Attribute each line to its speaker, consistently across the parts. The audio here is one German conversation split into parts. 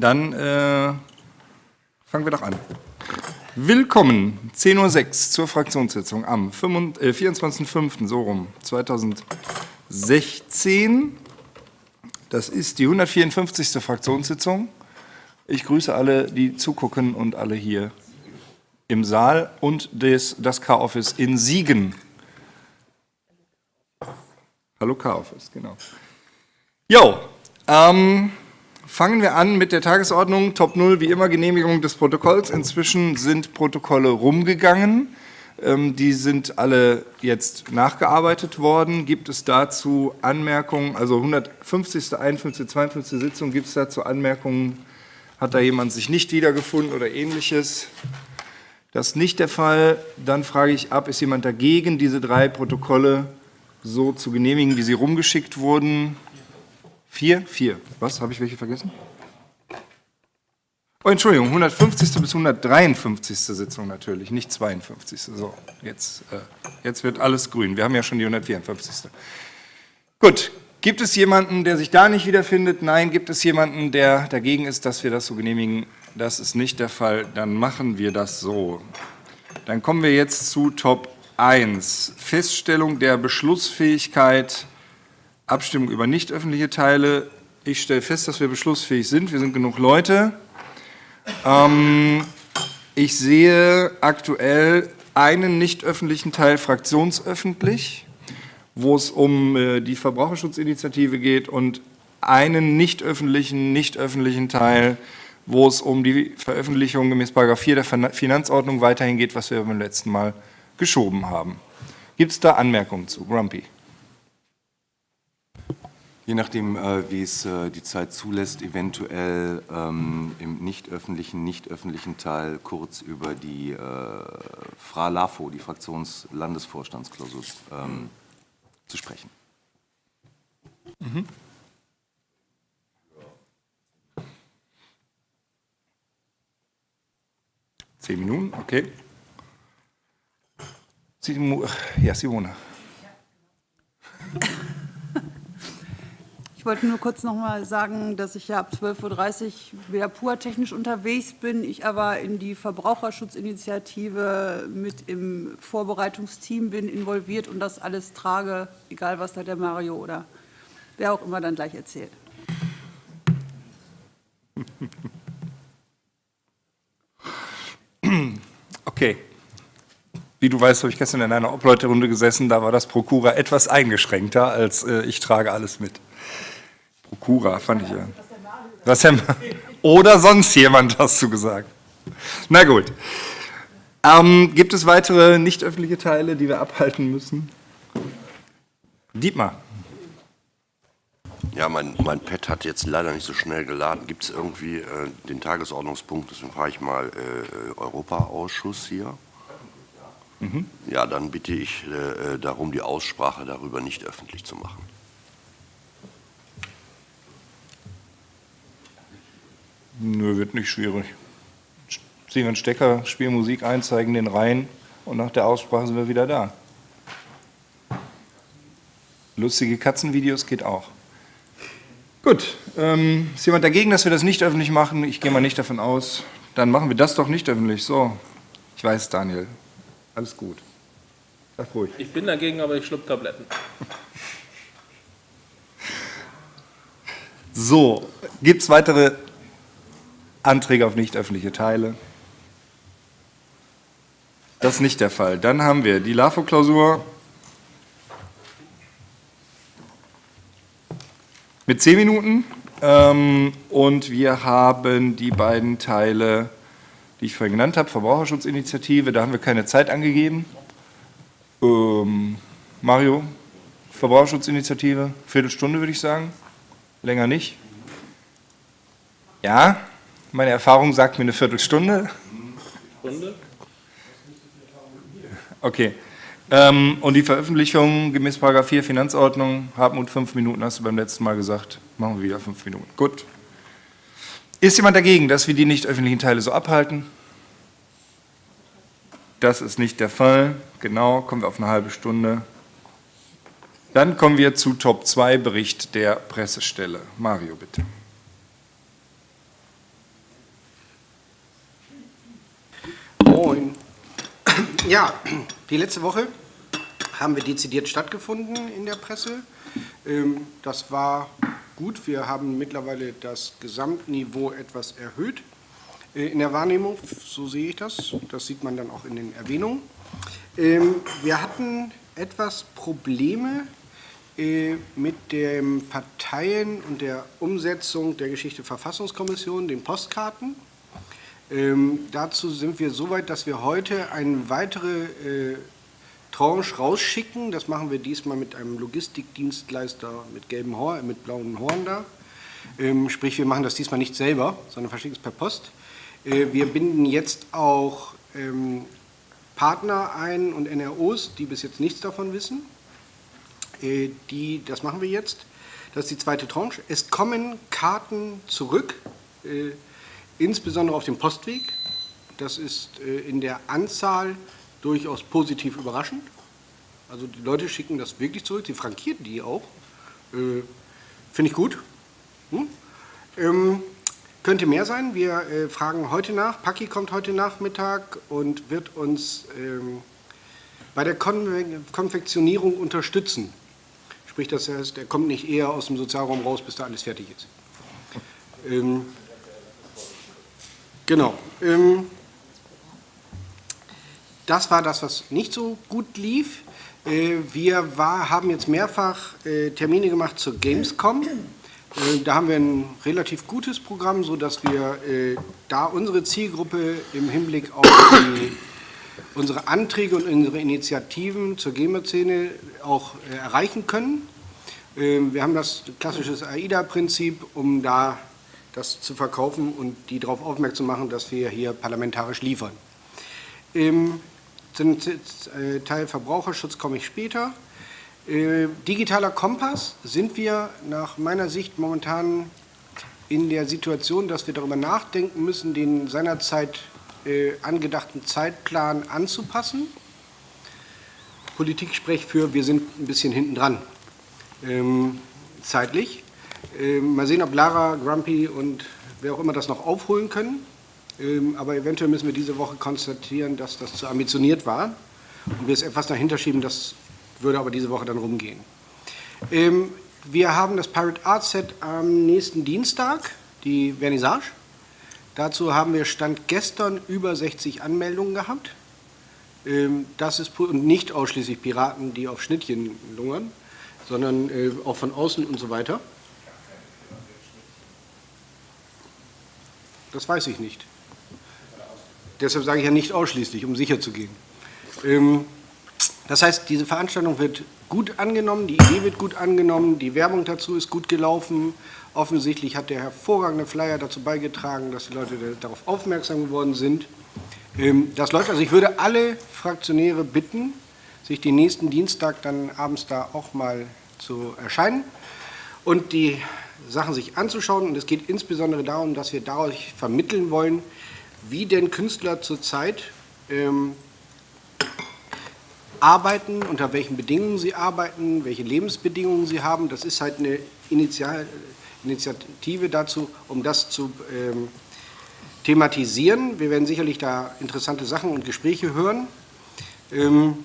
Speaker 1: Dann äh, fangen wir doch an. Willkommen, 10.06 Uhr zur Fraktionssitzung am 24.05. so rum, 2016. Das ist die 154. Fraktionssitzung. Ich grüße alle, die zugucken und alle hier im Saal und des, das K-Office in Siegen. Hallo K-Office, genau. Jo, ähm, Fangen wir an mit der Tagesordnung. Top 0, wie immer Genehmigung des Protokolls. Inzwischen sind Protokolle rumgegangen. Ähm, die sind alle jetzt nachgearbeitet worden. Gibt es dazu Anmerkungen? Also 150., 51., 52. Sitzung, gibt es dazu Anmerkungen? Hat da jemand sich nicht wiedergefunden oder ähnliches? Das ist nicht der Fall. Dann frage ich ab, ist jemand dagegen, diese drei Protokolle so zu genehmigen, wie sie rumgeschickt wurden? Vier? Vier. Was? Habe ich welche vergessen? Oh, Entschuldigung, 150. bis 153. Sitzung natürlich, nicht 52. So, jetzt, äh, jetzt wird alles grün. Wir haben ja schon die 154. Gut, gibt es jemanden, der sich da nicht wiederfindet? Nein, gibt es jemanden, der dagegen ist, dass wir das so genehmigen? Das ist nicht der Fall. Dann machen wir das so. Dann kommen wir jetzt zu Top 1. Feststellung der Beschlussfähigkeit Abstimmung über nicht öffentliche Teile. Ich stelle fest, dass wir beschlussfähig sind. Wir sind genug Leute. Ähm, ich sehe aktuell einen nicht öffentlichen Teil fraktionsöffentlich, wo es um äh, die Verbraucherschutzinitiative geht und einen nicht öffentlichen, nicht öffentlichen Teil, wo es um die Veröffentlichung gemäß 4 der Finanzordnung weiterhin geht, was wir beim letzten Mal geschoben haben. Gibt es da Anmerkungen zu? Grumpy.
Speaker 2: Je nachdem, äh, wie es äh, die Zeit zulässt, eventuell ähm, im nicht öffentlichen, nicht öffentlichen Teil kurz über die äh, FRA LAFO, die Fraktionslandesvorstandsklausur, ähm, zu sprechen. Mhm.
Speaker 1: Zehn Minuten, okay. Ja, Simone.
Speaker 3: Ich wollte nur kurz noch mal sagen, dass ich ja ab 12.30 Uhr wieder pur technisch unterwegs bin, ich aber in die Verbraucherschutzinitiative mit im Vorbereitungsteam bin involviert und das alles trage, egal was da der Mario oder wer auch immer dann gleich erzählt.
Speaker 1: Okay. Wie du weißt, habe ich gestern in einer Obleuterunde gesessen, da war das Prokura etwas eingeschränkter, als äh, ich trage alles mit. Prokura, fand ich ja. Was der Oder sonst jemand hast du gesagt. Na gut. Ähm, gibt es weitere nicht öffentliche Teile, die wir abhalten müssen? Dietmar.
Speaker 4: Ja, mein, mein Pad hat jetzt leider nicht so schnell geladen. Gibt es irgendwie äh, den Tagesordnungspunkt, deswegen frage ich mal äh, Europaausschuss hier. Mhm. Ja, dann bitte ich äh, äh darum, die Aussprache darüber nicht öffentlich zu machen.
Speaker 1: Nö, wird nicht schwierig. Ziehen wir einen Stecker, spielen Musik ein, zeigen den rein und nach der Aussprache sind wir wieder da. Lustige Katzenvideos geht auch. Gut, ähm, ist jemand dagegen, dass wir das nicht öffentlich machen? Ich gehe mal nicht davon aus. Dann machen wir das doch nicht öffentlich. So, ich weiß, Daniel. Alles gut.
Speaker 5: Sag ruhig. Ich bin dagegen, aber ich schluck Tabletten.
Speaker 1: So, gibt es weitere Anträge auf nicht öffentliche Teile. Das ist nicht der Fall. Dann haben wir die LAFO-Klausur mit zehn Minuten ähm, und wir haben die beiden Teile, die ich vorhin genannt habe, Verbraucherschutzinitiative, da haben wir keine Zeit angegeben. Ähm, Mario, Verbraucherschutzinitiative, Viertelstunde würde ich sagen, länger nicht. Ja, meine Erfahrung sagt mir eine Viertelstunde. Stunde? Okay. Ähm, und die Veröffentlichung gemäß 4 Finanzordnung, Hartmut, fünf Minuten, hast du beim letzten Mal gesagt. Machen wir wieder fünf Minuten. Gut. Ist jemand dagegen, dass wir die nicht öffentlichen Teile so abhalten? Das ist nicht der Fall. Genau, kommen wir auf eine halbe Stunde. Dann kommen wir zu Top 2, Bericht der Pressestelle. Mario, bitte.
Speaker 6: Moin. Ja, die letzte Woche haben wir dezidiert stattgefunden in der Presse. Ähm, das war gut. Wir haben mittlerweile das Gesamtniveau etwas erhöht äh, in der Wahrnehmung. So sehe ich das. Das sieht man dann auch in den Erwähnungen. Ähm, wir hatten etwas Probleme äh, mit dem Parteien und der Umsetzung der Geschichte Verfassungskommission, den Postkarten. Ähm, dazu sind wir so weit, dass wir heute eine weitere äh, Tranche rausschicken. Das machen wir diesmal mit einem Logistikdienstleister mit gelben Horn, mit blauen Horn da. Ähm, sprich, wir machen das diesmal nicht selber, sondern verschicken es per Post. Äh, wir binden jetzt auch ähm, Partner ein und NROs, die bis jetzt nichts davon wissen. Äh, die, das machen wir jetzt. Das ist die zweite Tranche. Es kommen Karten zurück, äh, insbesondere auf dem Postweg. Das ist äh, in der Anzahl durchaus positiv überraschend. Also die Leute schicken das wirklich zurück, sie frankieren die auch. Äh, Finde ich gut. Hm? Ähm, könnte mehr sein. Wir äh, fragen heute nach. Paki kommt heute Nachmittag und wird uns ähm, bei der Konve Konfektionierung unterstützen. Sprich, das heißt, er kommt nicht eher aus dem Sozialraum raus, bis da alles fertig ist. Ähm, genau. Ähm, das war das, was nicht so gut lief. Äh, wir war, haben jetzt mehrfach äh, Termine gemacht zur Gamescom. Äh, da haben wir ein relativ gutes Programm, sodass wir da unsere Zielgruppe im Hinblick auf die, unsere Anträge und unsere Initiativen zur Gamer-Szene auch erreichen können. Wir haben das klassische AIDA-Prinzip, um da das zu verkaufen und die darauf aufmerksam machen, dass wir hier parlamentarisch liefern. Zum äh, Teil Verbraucherschutz komme ich später. Äh, digitaler Kompass sind wir nach meiner Sicht momentan in der Situation, dass wir darüber nachdenken müssen, den seinerzeit äh, angedachten Zeitplan anzupassen. Politik spricht für, wir sind ein bisschen hinten dran, ähm, zeitlich. Ähm, mal sehen, ob Lara, Grumpy und wer auch immer das noch aufholen können. Ähm, aber eventuell müssen wir diese Woche konstatieren, dass das zu ambitioniert war und wir es etwas dahinter schieben, das würde aber diese Woche dann rumgehen. Ähm, wir haben das Pirate Art Set am nächsten Dienstag, die Vernissage. Dazu haben wir Stand gestern über 60 Anmeldungen gehabt. Ähm, das ist nicht ausschließlich Piraten, die auf Schnittchen lungern, sondern äh, auch von außen und so weiter. Das weiß ich nicht. Deshalb sage ich ja nicht ausschließlich, um sicher zu gehen. Ähm, das heißt, diese Veranstaltung wird gut angenommen, die Idee wird gut angenommen, die Werbung dazu ist gut gelaufen. Offensichtlich hat der hervorragende Flyer dazu beigetragen, dass die Leute darauf aufmerksam geworden sind. Ähm, das läuft, also ich würde alle Fraktionäre bitten, sich den nächsten Dienstag dann abends da auch mal zu erscheinen und die Sachen sich anzuschauen. Und es geht insbesondere darum, dass wir dadurch vermitteln wollen, wie denn Künstler zurzeit ähm, arbeiten, unter welchen Bedingungen sie arbeiten, welche Lebensbedingungen sie haben. Das ist halt eine Initial Initiative dazu, um das zu ähm, thematisieren. Wir werden sicherlich da interessante Sachen und Gespräche hören. Ähm,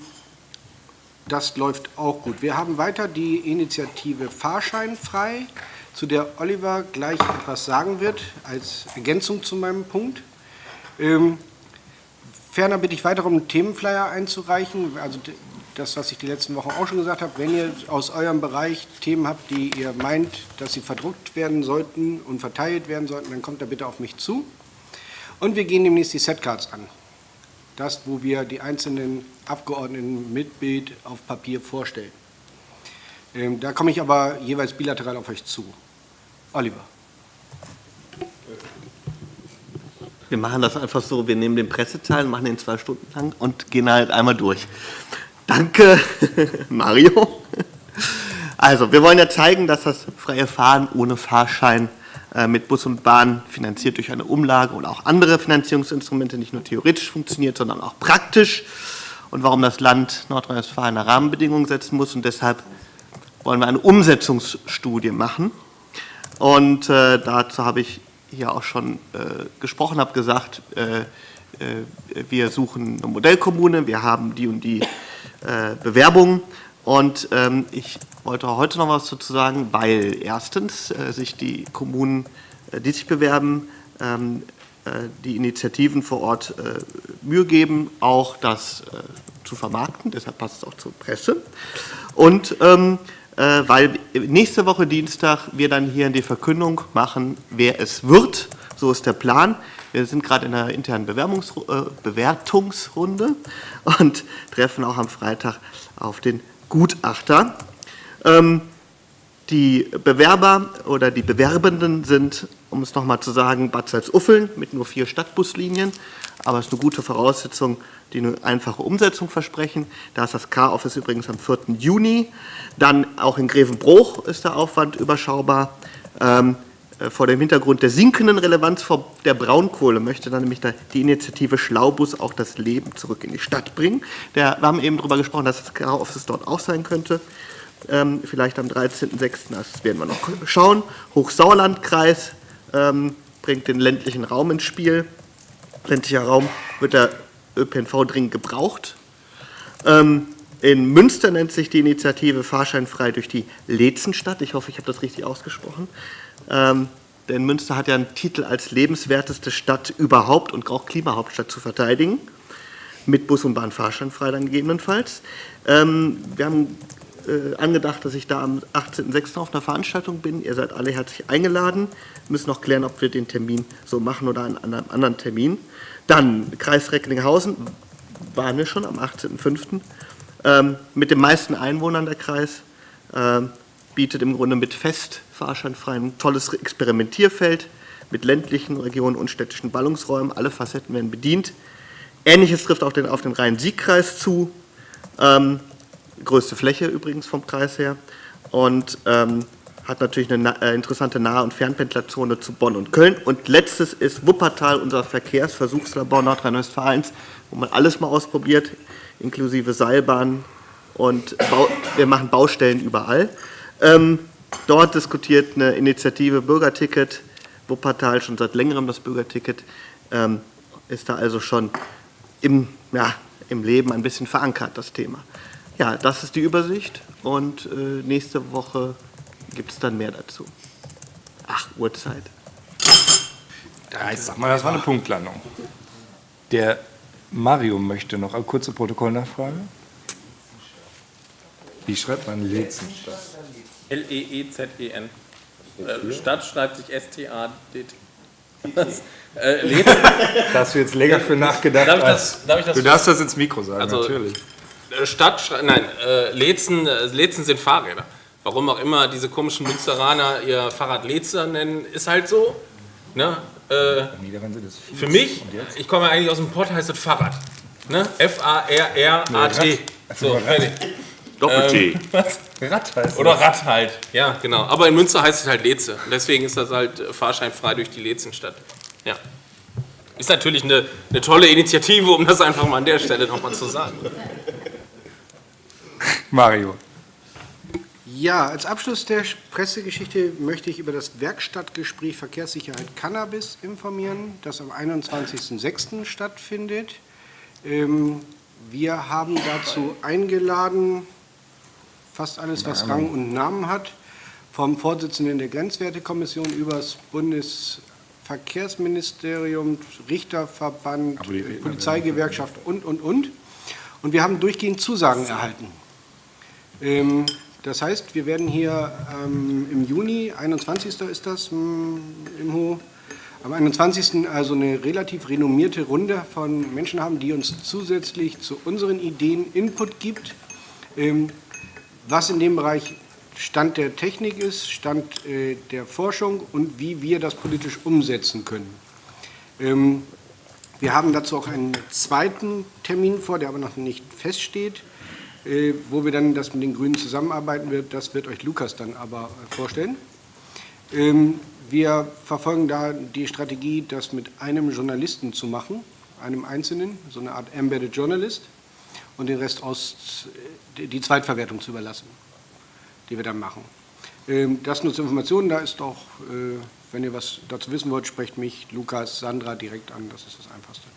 Speaker 6: das läuft auch gut. Wir haben weiter die Initiative Fahrschein frei, zu der Oliver gleich etwas sagen wird, als Ergänzung zu meinem Punkt. Ähm, ferner bitte ich weiter um einen Themenflyer einzureichen. Also das, was ich die letzten Wochen auch schon gesagt habe, wenn ihr aus eurem Bereich Themen habt, die ihr meint, dass sie verdruckt werden sollten und verteilt werden sollten, dann kommt da bitte auf mich zu. Und wir gehen demnächst die Setcards an. Das, wo wir die einzelnen Abgeordneten mit Bild auf Papier vorstellen. Ähm, da komme ich aber jeweils bilateral auf euch zu. Oliver.
Speaker 7: Wir machen das einfach so, wir nehmen den Presseteil, machen den zwei Stunden lang und gehen halt einmal durch. Danke, Mario. Also, wir wollen ja zeigen, dass das freie Fahren ohne Fahrschein äh, mit Bus und Bahn finanziert durch eine Umlage oder auch andere Finanzierungsinstrumente nicht nur theoretisch funktioniert, sondern auch praktisch und warum das Land Nordrhein-Westfalen Rahmenbedingungen setzen muss. Und deshalb wollen wir eine Umsetzungsstudie machen. Und äh, dazu habe ich hier auch schon äh, gesprochen habe, gesagt, äh, wir suchen eine Modellkommune, wir haben die und die Bewerbungen und ähm, ich wollte heute noch was dazu sagen, weil erstens sich die Kommunen, die sich bewerben, ähm, die Initiativen vor Ort Mühe geben, auch das zu vermarkten, deshalb passt es auch zur Presse. Und ähm, äh, weil nächste Woche Dienstag wir dann hier die Verkündung machen, wer es wird. So ist der Plan. Wir sind gerade in einer internen Bewerbungs äh, Bewertungsrunde und treffen auch am Freitag auf den Gutachter. Ähm, die Bewerber oder die Bewerbenden sind, um es nochmal zu sagen, Bad Salzuffeln mit nur vier Stadtbuslinien. Aber es ist eine gute Voraussetzung, die eine einfache Umsetzung versprechen. Da ist das K-Office übrigens am 4. Juni. Dann auch in Grevenbruch ist der Aufwand überschaubar. Ähm, äh, vor dem Hintergrund der sinkenden Relevanz der Braunkohle möchte dann nämlich die Initiative Schlaubus auch das Leben zurück in die Stadt bringen. Der, wir haben eben darüber gesprochen, dass das K-Office dort auch sein könnte. Ähm, vielleicht am 13.06., das werden wir noch schauen. Hochsauerlandkreis ähm, bringt den ländlichen Raum ins Spiel. Ländlicher Raum wird der ÖPNV dringend gebraucht. Ähm, in Münster nennt sich die Initiative Fahrscheinfrei durch die Lezenstadt. Ich hoffe, ich habe das richtig ausgesprochen. Ähm, denn Münster hat ja einen Titel als lebenswerteste Stadt überhaupt und auch Klimahauptstadt zu verteidigen. Mit Bus und Bahn fahrscheinfrei dann gegebenenfalls. Ähm, wir haben äh, angedacht, dass ich da am 18.06. auf einer Veranstaltung bin. Ihr seid alle herzlich eingeladen. Wir müssen noch klären, ob wir den Termin so machen oder an einem anderen Termin. Dann Kreis Recklinghausen, waren wir schon am 18.05. Ähm, mit den meisten Einwohnern der Kreis, äh, bietet im Grunde mit Fest fahrscheinfrei ein tolles Experimentierfeld mit ländlichen Regionen und städtischen Ballungsräumen. Alle Facetten werden bedient. Ähnliches trifft auch den, auf den Rhein-Sieg-Kreis zu. Ähm, größte Fläche übrigens vom Kreis her. Und ähm, hat natürlich eine äh, interessante Nah- und Fernpendlerzone zu Bonn und Köln. Und letztes ist Wuppertal, unser Verkehrsversuchslabor Nordrhein-Westfalens, wo man alles mal ausprobiert, inklusive Seilbahnen und wir machen Baustellen überall. Ähm, dort diskutiert eine Initiative Bürgerticket, Wuppertal schon seit längerem das Bürgerticket, ähm, ist da also schon im, ja, im Leben ein bisschen verankert, das Thema. Ja, das ist die Übersicht und äh, nächste Woche gibt es dann mehr dazu. Ach, Uhrzeit.
Speaker 1: Sag mal, das war eine Punktlandung. Der Mario möchte noch eine kurze Protokollnachfrage. Wie schreibt man Lezenstadt?
Speaker 5: L-E-E-Z-E-N. Äh, Stadt schreibt sich S-T-A-D-T. Äh,
Speaker 1: da hast du jetzt länger für nachgedacht.
Speaker 5: Darf ich das, darf ich das
Speaker 1: du darfst das ins Mikro sagen,
Speaker 5: also,
Speaker 1: natürlich.
Speaker 5: Äh, Stadt, nein, äh, Lezen, Lezen sind Fahrräder. Warum auch immer diese komischen Münsteraner ihr Fahrrad Lezer nennen, ist halt so. Ne? Äh, für mich, ich komme eigentlich aus dem Pott, heißt das Fahrrad. Ne? F-A-R-R-A-T. So, fertig.
Speaker 2: Doppel-T.
Speaker 5: Ähm, Rad heißt Oder Rad halt, ja, genau. Aber in Münster heißt es halt Leze. deswegen ist das halt äh, fahrscheinfrei durch die Lezenstadt. Ja. Ist natürlich eine, eine tolle Initiative, um das einfach mal an der Stelle nochmal zu sagen.
Speaker 1: Mario.
Speaker 6: Ja, als Abschluss der Pressegeschichte möchte ich über das Werkstattgespräch Verkehrssicherheit Cannabis informieren, das am 21.06. stattfindet. Ähm, wir haben dazu eingeladen, fast alles, was Rang und Namen hat, vom Vorsitzenden der Grenzwertekommission über das Bundesverkehrsministerium, Richterverband, Polizeigewerkschaft und, und, und. Und wir haben durchgehend Zusagen erhalten. Das heißt, wir werden hier ähm, im Juni, 21. ist das hm, im Ho, am 21. also eine relativ renommierte Runde von Menschen haben, die uns zusätzlich zu unseren Ideen Input gibt, ähm, was in dem Bereich Stand der Technik ist, Stand äh, der Forschung und wie wir das politisch umsetzen können. Ähm, wir haben dazu auch einen zweiten Termin vor, der aber noch nicht feststeht. Äh, wo wir dann das mit den Grünen zusammenarbeiten wird, das wird euch Lukas dann aber äh, vorstellen. Ähm, wir verfolgen da die Strategie, das mit einem Journalisten zu machen, einem Einzelnen, so eine Art Embedded Journalist, und den Rest aus, äh, die Zweitverwertung zu überlassen, die wir dann machen. Ähm, das nur zur Information, da ist auch, wenn ihr was dazu wissen wollt, sprecht mich, Lukas, Sandra direkt an, das ist das Einfachste.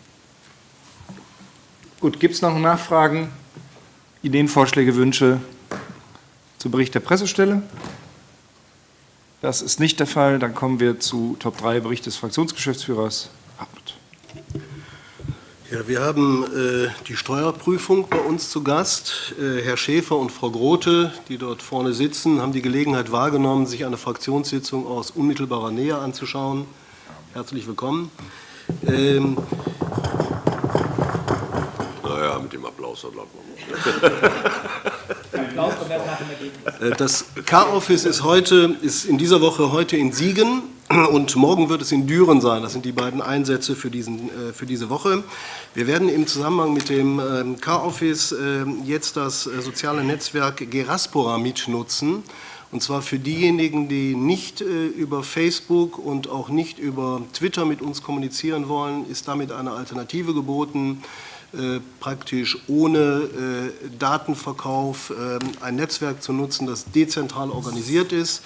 Speaker 1: Gut, gibt es noch Nachfragen, Ideen, Vorschläge, Wünsche zu Bericht der Pressestelle? Das ist nicht der Fall. Dann kommen wir zu Top 3, Bericht des Fraktionsgeschäftsführers Hartmut.
Speaker 8: Ja, wir haben äh, die Steuerprüfung bei uns zu Gast. Äh, Herr Schäfer und Frau Grote, die dort vorne sitzen, haben die Gelegenheit wahrgenommen, sich eine Fraktionssitzung aus unmittelbarer Nähe anzuschauen. Herzlich willkommen. Ähm,
Speaker 4: mit dem Applaus, bleibt man.
Speaker 8: Äh, das K-Office ist heute, ist in dieser Woche heute in Siegen und morgen wird es in Düren sein. Das sind die beiden Einsätze für, diesen, äh, für diese Woche. Wir werden im Zusammenhang mit dem ähm, K-Office ähm, jetzt das äh, soziale Netzwerk Geraspora mitnutzen. Und zwar für diejenigen, die nicht über Facebook und auch nicht über Twitter mit uns kommunizieren wollen, ist damit eine Alternative geboten, praktisch ohne Datenverkauf ähm, ein Netzwerk zu nutzen, das dezentral organisiert ist.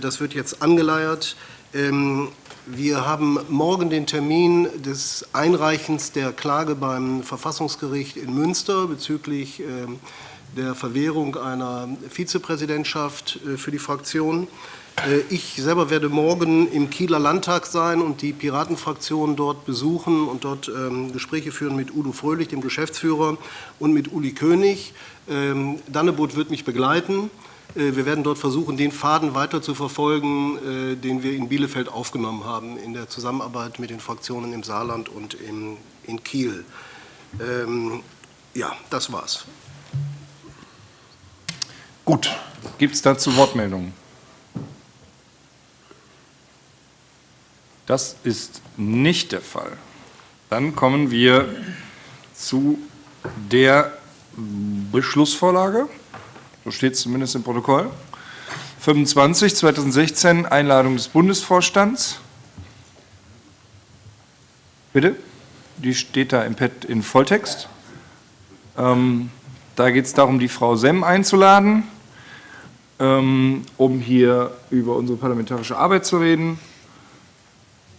Speaker 8: Das wird jetzt angeleiert. Ähm, wir haben morgen den Termin des Einreichens der Klage beim Verfassungsgericht in Münster bezüglich ähm, der Verwehrung einer Vizepräsidentschaft äh, für die Fraktion. Äh, ich selber werde morgen im Kieler Landtag sein und die Piratenfraktion dort besuchen und dort ähm, Gespräche führen mit Udo Fröhlich, dem Geschäftsführer, und mit Uli König. Dannebot wird mich begleiten. Äh, wir werden dort versuchen, den Faden weiter zu verfolgen, äh, den wir in Bielefeld aufgenommen haben, in der Zusammenarbeit mit den Fraktionen im Saarland und in Kiel. Ähm, ja, das war's.
Speaker 1: Gut. Gibt es dazu Wortmeldungen? Das ist nicht der Fall. Dann kommen wir zu der Beschlussvorlage. So steht es zumindest im Protokoll. 25 2016 Einladung des Bundesvorstands. Bitte? Die steht da im Pad in Volltext. Ähm, da geht es darum, die Frau Semm einzuladen, ähm, um hier über unsere parlamentarische Arbeit zu reden.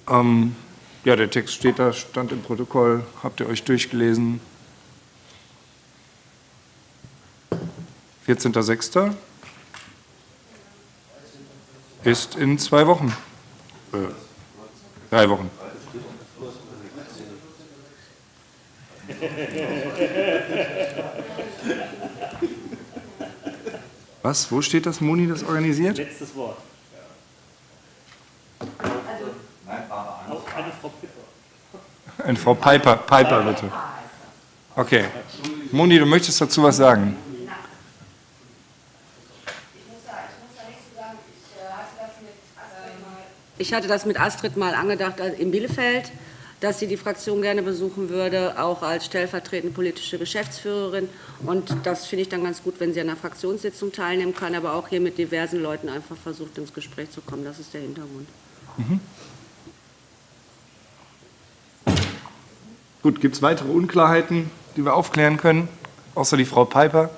Speaker 1: Ähm, ja, der Text steht da, stand im Protokoll, habt ihr euch durchgelesen. 14.06. ist in zwei Wochen. Äh, drei Wochen. Was? Wo steht das Moni, das organisiert?
Speaker 9: Letztes Wort.
Speaker 1: Eine Frau Piper. Eine Frau Piper, Piper bitte. Okay. Moni, du möchtest dazu was sagen?
Speaker 10: Ich hatte das mit Astrid mal angedacht äh, in Bielefeld, dass sie die Fraktion gerne besuchen würde, auch als stellvertretende politische Geschäftsführerin. Und das finde ich dann ganz gut, wenn sie an einer Fraktionssitzung teilnehmen kann, aber auch hier mit diversen Leuten einfach versucht, ins Gespräch zu kommen. Das ist der Hintergrund. Mhm.
Speaker 1: Gut, gibt es weitere Unklarheiten, die wir aufklären können, außer die Frau Piper?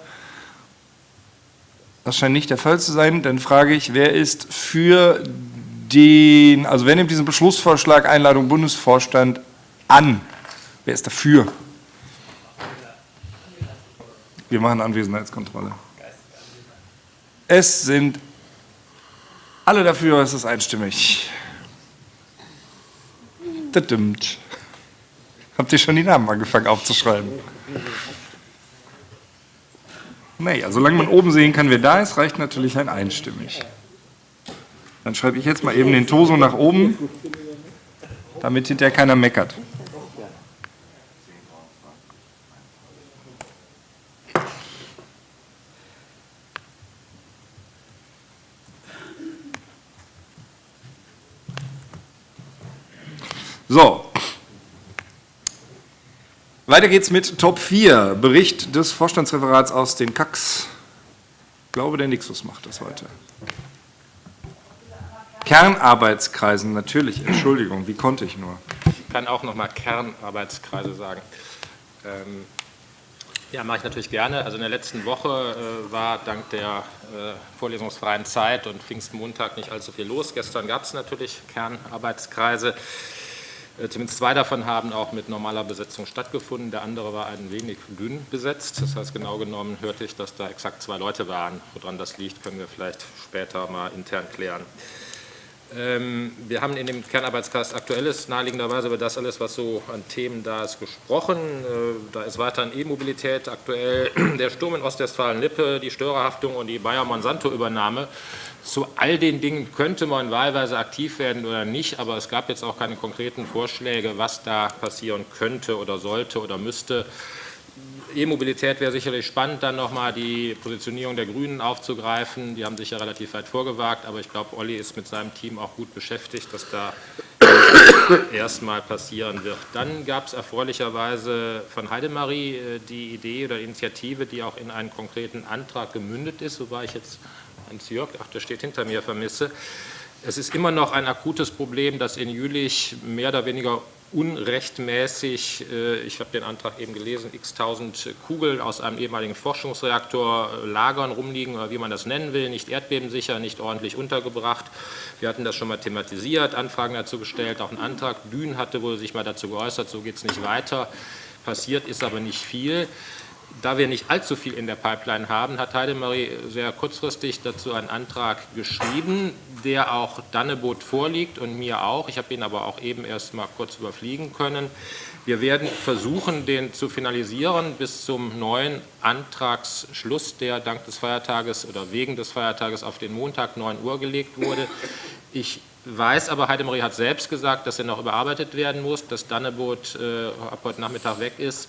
Speaker 1: Das scheint nicht der Fall zu sein. Dann frage ich, wer ist für den, also wer nimmt diesen Beschlussvorschlag Einladung Bundesvorstand an? Wer ist dafür? Wir machen Anwesenheitskontrolle. Es sind alle dafür, es ist einstimmig. Das stimmt. Habt ihr schon die Namen angefangen aufzuschreiben? Naja, solange man oben sehen kann, wer da ist, reicht natürlich ein einstimmig. Dann schreibe ich jetzt mal eben den Toso nach oben, damit hinterher keiner meckert. So. Weiter geht's mit Top 4, Bericht des Vorstandsreferats aus den KACs. Ich glaube, der Nixus macht das heute. Kernarbeitskreisen, natürlich, Entschuldigung, wie konnte ich nur?
Speaker 5: Ich kann auch noch mal Kernarbeitskreise sagen. Ähm, ja, mache ich natürlich gerne. Also in der letzten Woche äh, war dank der äh, vorlesungsfreien Zeit und Pfingstmontag nicht allzu viel los. Gestern gab es natürlich Kernarbeitskreise. Äh, zumindest zwei davon haben auch mit normaler Besetzung stattgefunden. Der andere war ein wenig dünn besetzt. Das heißt, genau genommen hörte ich, dass da exakt zwei Leute waren. Woran das liegt, können wir vielleicht später mal intern klären. Ähm, wir haben in dem Kernarbeitskreis Aktuelles naheliegenderweise über das alles, was so an Themen da ist, gesprochen. Äh, da ist weiterhin E-Mobilität aktuell, der Sturm in Ostwestfalen-Lippe, die Störerhaftung und die Bayer-Monsanto-Übernahme. Zu all den Dingen könnte man wahlweise aktiv werden oder nicht, aber es gab jetzt auch keine konkreten Vorschläge, was da passieren könnte oder sollte oder müsste. E-Mobilität wäre sicherlich spannend, dann nochmal die Positionierung der Grünen aufzugreifen. Die haben sich ja relativ weit vorgewagt, aber ich glaube, Olli ist mit seinem Team auch gut beschäftigt, dass da erstmal passieren wird. Dann gab es erfreulicherweise von Heidemarie äh, die Idee oder Initiative, die auch in einen konkreten Antrag gemündet ist, wobei ich jetzt Hans Jörg, ach, der steht hinter mir, vermisse. Es ist immer noch ein akutes Problem, dass in Jülich mehr oder weniger unrechtmäßig, äh, ich habe den Antrag eben gelesen, x tausend Kugeln aus einem ehemaligen Forschungsreaktor äh, lagern, rumliegen oder wie man das nennen will, nicht erdbebensicher, nicht ordentlich untergebracht. Wir hatten das schon mal thematisiert, Anfragen dazu gestellt, auch einen Antrag. Dün hatte wohl sich mal dazu geäußert, so geht es nicht weiter. Passiert ist aber nicht viel. Da wir nicht allzu viel in der Pipeline haben, hat Heidemarie sehr kurzfristig dazu einen Antrag geschrieben, der auch Dannebot vorliegt und mir auch. Ich habe ihn aber auch eben erst mal kurz überfliegen können. Wir werden versuchen, den zu finalisieren bis zum neuen Antragsschluss, der dank des Feiertages oder wegen des Feiertages auf den Montag 9 Uhr gelegt wurde. Ich weiß aber, Heidemarie hat selbst gesagt, dass er noch überarbeitet werden muss, dass Dannebot äh, ab heute Nachmittag weg ist.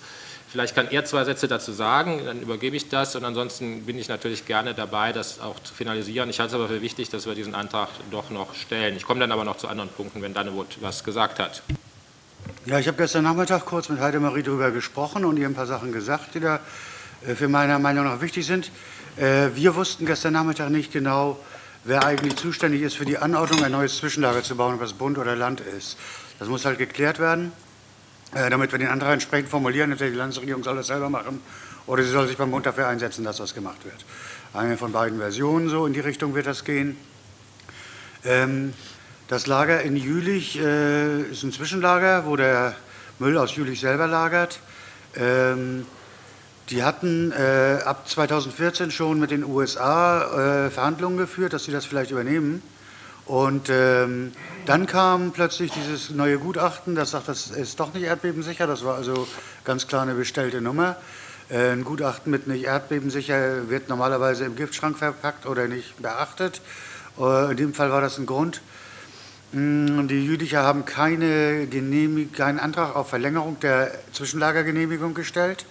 Speaker 5: Vielleicht kann er zwei Sätze dazu sagen, dann übergebe ich das und ansonsten bin ich natürlich gerne dabei, das auch zu finalisieren. Ich halte es aber für wichtig, dass wir diesen Antrag doch noch stellen. Ich komme dann aber noch zu anderen Punkten, wenn Dannewut was gesagt hat.
Speaker 9: Ja, ich habe gestern Nachmittag kurz mit Heidemarie darüber gesprochen und ihr ein paar Sachen gesagt, die da äh, für meiner Meinung nach wichtig sind. Äh, wir wussten gestern Nachmittag nicht genau, wer eigentlich zuständig ist für die Anordnung, ein neues Zwischenlager zu bauen, was Bund oder Land ist. Das muss halt geklärt werden. Äh, damit wir den Antrag entsprechend formulieren. Entweder die Landesregierung soll das selber machen oder sie soll sich beim Bund dafür einsetzen, dass das gemacht wird. Eine von beiden Versionen, so in die Richtung wird das gehen. Ähm, das Lager in Jülich äh, ist ein Zwischenlager, wo der Müll aus Jülich selber lagert. Ähm, die hatten äh, ab 2014 schon mit den USA Verhandlungen geführt, dass sie das vielleicht übernehmen. Und ähm, dann kam plötzlich dieses neue Gutachten, das sagt, das ist doch nicht erdbebensicher. Das war also ganz klar eine bestellte Nummer. Äh, ein Gutachten mit nicht erdbebensicher wird normalerweise im Giftschrank verpackt oder nicht beachtet. Äh, in dem Fall war das ein Grund. Mm, die Jüdicher haben keine keinen Antrag auf Verlängerung der Zwischenlagergenehmigung gestellt,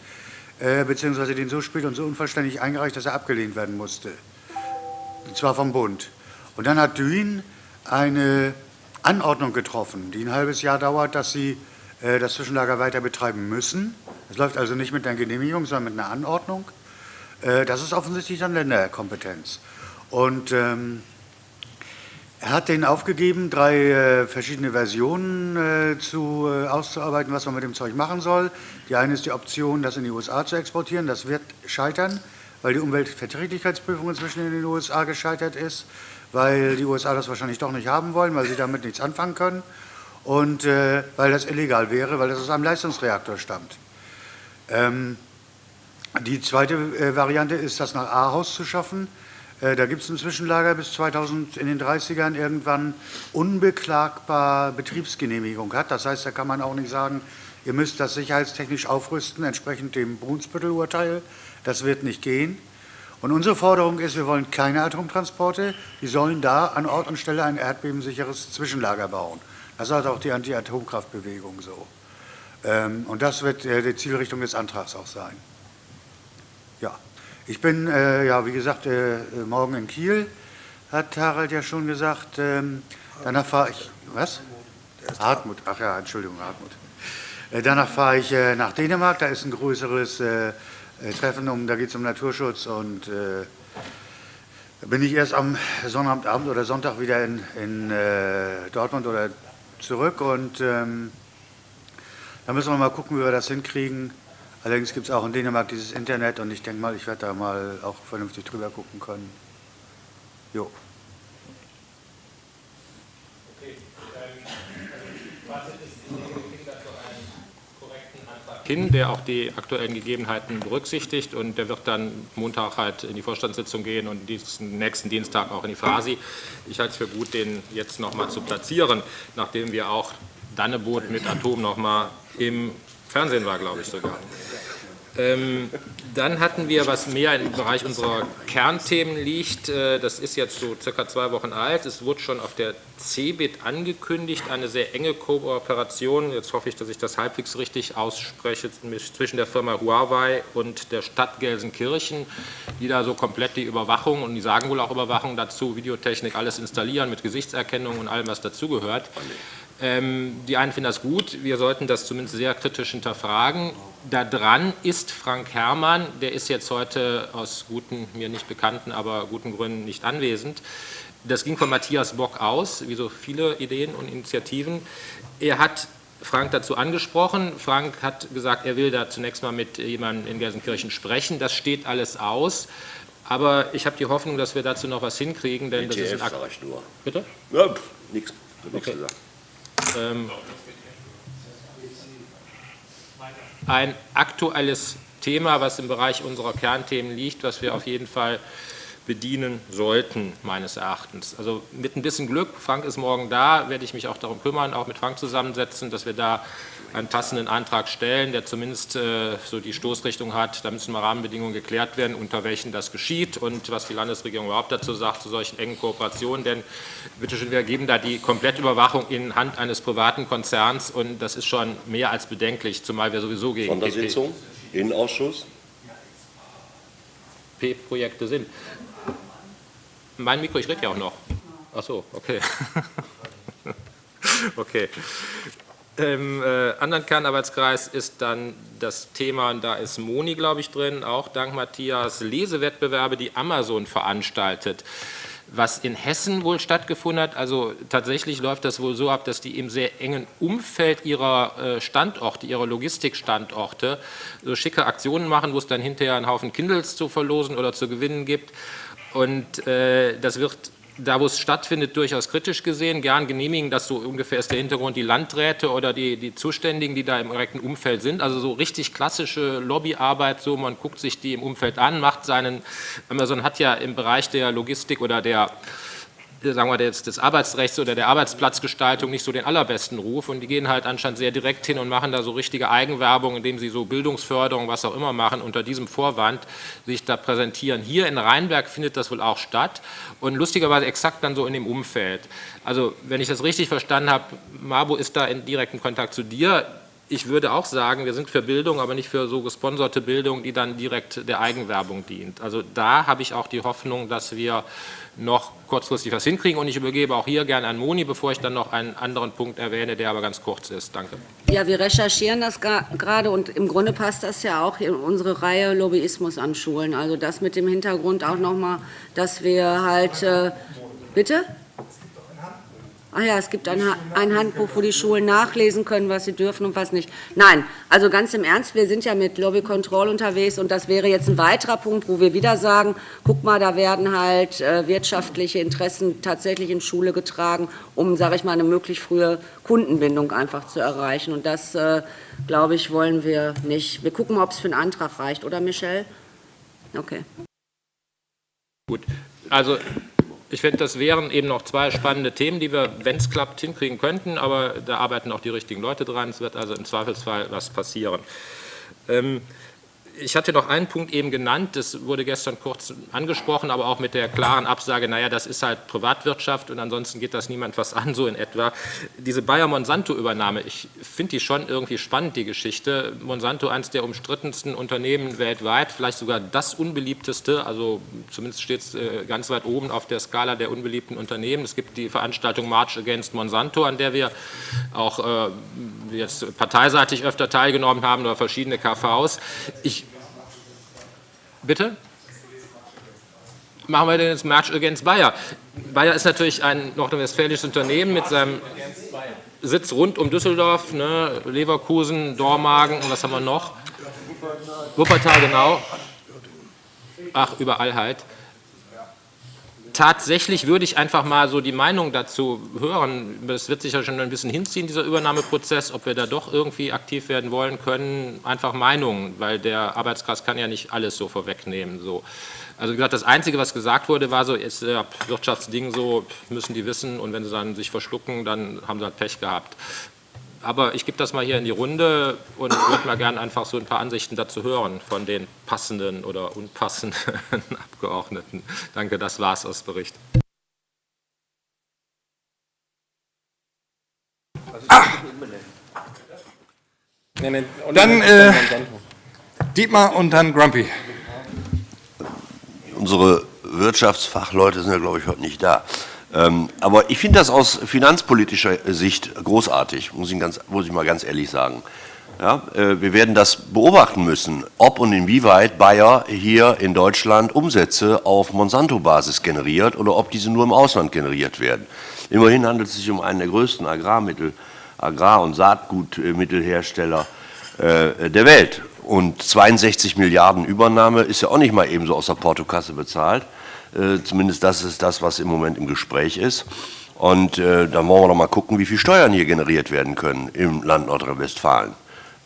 Speaker 9: äh, beziehungsweise den so spät und so unvollständig eingereicht, dass er abgelehnt werden musste. Und zwar vom Bund. Und dann hat Dün eine Anordnung getroffen, die ein halbes Jahr dauert, dass sie äh, das Zwischenlager weiter betreiben müssen. Das läuft also nicht mit einer Genehmigung, sondern mit einer Anordnung. Äh, das ist offensichtlich dann Länderkompetenz. Und ähm, er hat denen aufgegeben, drei äh, verschiedene Versionen äh, zu, äh, auszuarbeiten, was man mit dem Zeug machen soll. Die eine ist die Option, das in die USA zu exportieren. Das wird scheitern, weil die Umweltverträglichkeitsprüfung inzwischen in den USA gescheitert ist weil die USA das wahrscheinlich doch nicht haben wollen, weil sie damit nichts anfangen können und äh, weil das illegal wäre, weil das aus einem Leistungsreaktor stammt. Ähm, die zweite äh, Variante ist, das nach Ahaus zu schaffen. Äh, da gibt es ein Zwischenlager bis 2000 in den 30ern irgendwann unbeklagbar Betriebsgenehmigung hat. Das heißt, da kann man auch nicht sagen, ihr müsst das sicherheitstechnisch aufrüsten, entsprechend dem Brunsbüttel-Urteil. Das wird nicht gehen. Und unsere Forderung ist, wir wollen keine Atomtransporte, die sollen da an Ort und Stelle ein erdbebensicheres Zwischenlager bauen. Das sagt auch die Anti-Atomkraftbewegung so. Ähm, und das wird äh, die Zielrichtung des Antrags auch sein. Ja, ich bin, äh, ja, wie gesagt, äh, morgen in Kiel, hat Harald ja schon gesagt. Ähm, danach fahre ich, was? Hartmut, ach ja, Entschuldigung, Hartmut. Danach fahre ich nach Dänemark, da ist ein größeres treffen, um, da geht es um Naturschutz und äh, bin ich erst am Sonnabend oder Sonntag wieder in, in äh, Dortmund oder zurück und ähm, da müssen wir mal gucken, wie wir das hinkriegen. Allerdings gibt es auch in Dänemark dieses Internet und ich denke mal, ich werde da mal auch vernünftig drüber gucken können. Jo.
Speaker 5: Hin, der auch die aktuellen Gegebenheiten berücksichtigt und der wird dann Montag halt in die Vorstandssitzung gehen und diesen nächsten Dienstag auch in die Frasi. Ich halte es für gut, den jetzt nochmal zu platzieren, nachdem wir auch Danneboot mit Atom nochmal im Fernsehen war, glaube ich sogar. Ähm, dann hatten wir, was mehr im Bereich unserer Kernthemen liegt, äh, das ist jetzt so circa zwei Wochen alt, es wurde schon auf der CeBIT angekündigt, eine sehr enge Kooperation, jetzt hoffe ich, dass ich das halbwegs richtig ausspreche, zwischen der Firma Huawei und der Stadt Gelsenkirchen, die da so komplett die Überwachung, und die sagen wohl auch Überwachung dazu, Videotechnik, alles installieren mit Gesichtserkennung und allem, was dazugehört. Ähm, die einen finden das gut, wir sollten das zumindest sehr kritisch hinterfragen. Da dran ist Frank Herrmann, der ist jetzt heute aus guten, mir nicht bekannten, aber guten Gründen nicht anwesend. Das ging von Matthias Bock aus, wie so viele Ideen und Initiativen. Er hat Frank dazu angesprochen. Frank hat gesagt, er will da zunächst mal mit jemandem in Gelsenkirchen sprechen. Das steht alles aus. Aber ich habe die Hoffnung, dass wir dazu noch was hinkriegen. Denn
Speaker 4: ETF
Speaker 5: das ist
Speaker 4: sage ich nur.
Speaker 5: Bitte?
Speaker 4: Ja, nichts.
Speaker 5: Okay. Ähm, ein aktuelles Thema, was im Bereich unserer Kernthemen liegt, was wir auf jeden Fall bedienen sollten, meines Erachtens. Also mit ein bisschen Glück, Frank ist morgen da, werde ich mich auch darum kümmern, auch mit Frank zusammensetzen, dass wir da einen passenden Antrag stellen, der zumindest äh, so die Stoßrichtung hat. Da müssen mal Rahmenbedingungen geklärt werden, unter welchen das geschieht und was die Landesregierung überhaupt dazu sagt, zu solchen engen Kooperationen. Denn bitte schön, wir geben da die Komplettüberwachung in Hand eines privaten Konzerns und das ist schon mehr als bedenklich, zumal wir sowieso gegen
Speaker 4: Sondersitzung, Innenausschuss.
Speaker 5: P-Projekte sind. Mein Mikro, ich rede ja auch noch. Ach so, okay. okay. Im äh, anderen Kernarbeitskreis ist dann das Thema, und da ist Moni, glaube ich, drin, auch dank Matthias, Lesewettbewerbe, die Amazon veranstaltet. Was in Hessen wohl stattgefunden hat, also tatsächlich läuft das wohl so ab, dass die im sehr engen Umfeld ihrer äh, Standorte, ihrer Logistikstandorte, so schicke Aktionen machen, wo es dann hinterher einen Haufen Kindles zu verlosen oder zu gewinnen gibt. Und äh, das wird da, wo es stattfindet, durchaus kritisch gesehen. Gern genehmigen, das so ungefähr ist der Hintergrund, die Landräte oder die, die Zuständigen, die da im direkten Umfeld sind. Also so richtig klassische Lobbyarbeit, so man guckt sich die im Umfeld an, macht seinen, Amazon hat ja im Bereich der Logistik oder der sagen wir, des, des Arbeitsrechts oder der Arbeitsplatzgestaltung nicht so den allerbesten Ruf und die gehen halt anscheinend sehr direkt hin und machen da so richtige Eigenwerbung, indem sie so Bildungsförderung, was auch immer machen, unter diesem Vorwand sich da präsentieren. Hier in Rheinberg findet das wohl auch statt und lustigerweise exakt dann so in dem Umfeld. Also wenn ich das richtig verstanden habe, Mabo ist da in direktem Kontakt zu dir, ich würde auch sagen, wir sind für Bildung, aber nicht für so gesponserte Bildung, die dann direkt der Eigenwerbung dient. Also da habe ich auch die Hoffnung, dass wir noch kurzfristig was hinkriegen. Und ich übergebe auch hier gerne an Moni, bevor ich dann noch einen anderen Punkt erwähne, der aber ganz kurz ist. Danke.
Speaker 10: Ja, wir recherchieren das gerade und im Grunde passt das ja auch in unsere Reihe Lobbyismus an Schulen. Also das mit dem Hintergrund auch nochmal, dass wir halt... Äh, bitte? Ah ja, es gibt ein, ein, Handbuch, wo die Schulen nachlesen können, was sie dürfen und was nicht. Nein, also ganz im Ernst, wir sind ja mit Lobby Control unterwegs und das wäre jetzt ein weiterer Punkt, wo wir wieder sagen, guck mal, da werden halt äh, wirtschaftliche Interessen tatsächlich in Schule getragen, um, sage ich mal, eine möglichst frühe Kundenbindung einfach zu erreichen. Und das, äh, glaube ich, wollen wir nicht. Wir gucken ob es für einen Antrag reicht, oder Michelle? Okay.
Speaker 5: Gut, also ich finde, das wären eben noch zwei spannende Themen, die wir, wenn es klappt, hinkriegen könnten, aber da arbeiten auch die richtigen Leute dran. Es wird also im Zweifelsfall was passieren. Ich hatte noch einen Punkt eben genannt, das wurde gestern kurz angesprochen, aber auch mit der klaren Absage, naja, das ist halt Privatwirtschaft und ansonsten geht das niemand was an, so in etwa. Diese Bayer-Monsanto-Übernahme, ich finde die schon irgendwie spannend, die Geschichte. Monsanto, eines der umstrittensten Unternehmen weltweit, vielleicht sogar das unbeliebteste, also zumindest steht es äh, ganz weit oben auf der Skala der unbeliebten Unternehmen. Es gibt die Veranstaltung March Against Monsanto, an der wir auch äh, jetzt parteiseitig öfter teilgenommen haben oder verschiedene KVs. Ich Bitte? Machen wir denn jetzt March Against Bayer? Bayer ist natürlich ein nordrhein-westfälisches Unternehmen mit seinem Sitz rund um Düsseldorf, ne, Leverkusen, Dormagen und was haben wir noch? Wuppertal, genau. Ach, überall halt. Tatsächlich würde ich einfach mal so die Meinung dazu hören. Das wird sich ja schon ein bisschen hinziehen, dieser Übernahmeprozess, ob wir da doch irgendwie aktiv werden wollen können. Einfach Meinungen, weil der Arbeitskreis kann ja nicht alles so vorwegnehmen. So. Also wie gesagt, das Einzige, was gesagt wurde, war so, ist ja, Wirtschaftsding so, müssen die wissen und wenn sie dann sich verschlucken, dann haben sie halt Pech gehabt. Aber ich gebe das mal hier in die Runde und würde mal gerne einfach so ein paar Ansichten dazu hören von den passenden oder unpassenden Abgeordneten. Danke, das war's aus Bericht.
Speaker 1: Ah. Dann äh, Dietmar und dann Grumpy.
Speaker 4: Unsere Wirtschaftsfachleute sind ja, glaube ich, heute nicht da. Ähm, aber ich finde das aus finanzpolitischer Sicht großartig, muss ich, ganz, muss ich mal ganz ehrlich sagen. Ja, äh, wir werden das beobachten müssen, ob und inwieweit Bayer hier in Deutschland Umsätze auf Monsanto-Basis generiert oder ob diese nur im Ausland generiert werden. Immerhin handelt es sich um einen der größten Agrarmittel, Agrar- und Saatgutmittelhersteller äh, der Welt. Und 62 Milliarden Übernahme ist ja auch nicht mal ebenso aus der Portokasse bezahlt. Äh, zumindest das ist das, was im Moment im Gespräch ist. Und äh, dann wollen wir doch mal gucken, wie viel Steuern hier generiert werden können im Land Nordrhein-Westfalen.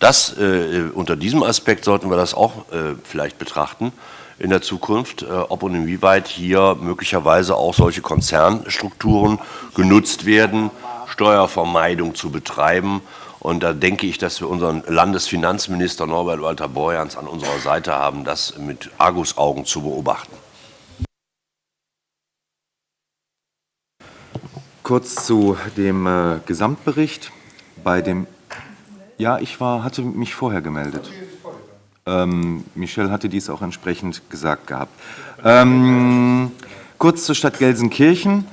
Speaker 4: Das, äh, unter diesem Aspekt sollten wir das auch äh, vielleicht betrachten in der Zukunft, äh, ob und inwieweit hier möglicherweise auch solche Konzernstrukturen genutzt werden, Steuervermeidung zu betreiben. Und da denke ich, dass wir unseren Landesfinanzminister Norbert Walter Borjans an unserer Seite haben, das mit Argusaugen zu beobachten.
Speaker 2: Kurz zu dem äh, Gesamtbericht. Bei dem, ja, ich war, hatte mich vorher gemeldet. Ähm, Michel hatte dies auch entsprechend gesagt gehabt. Ähm, kurz zur Stadt Gelsenkirchen.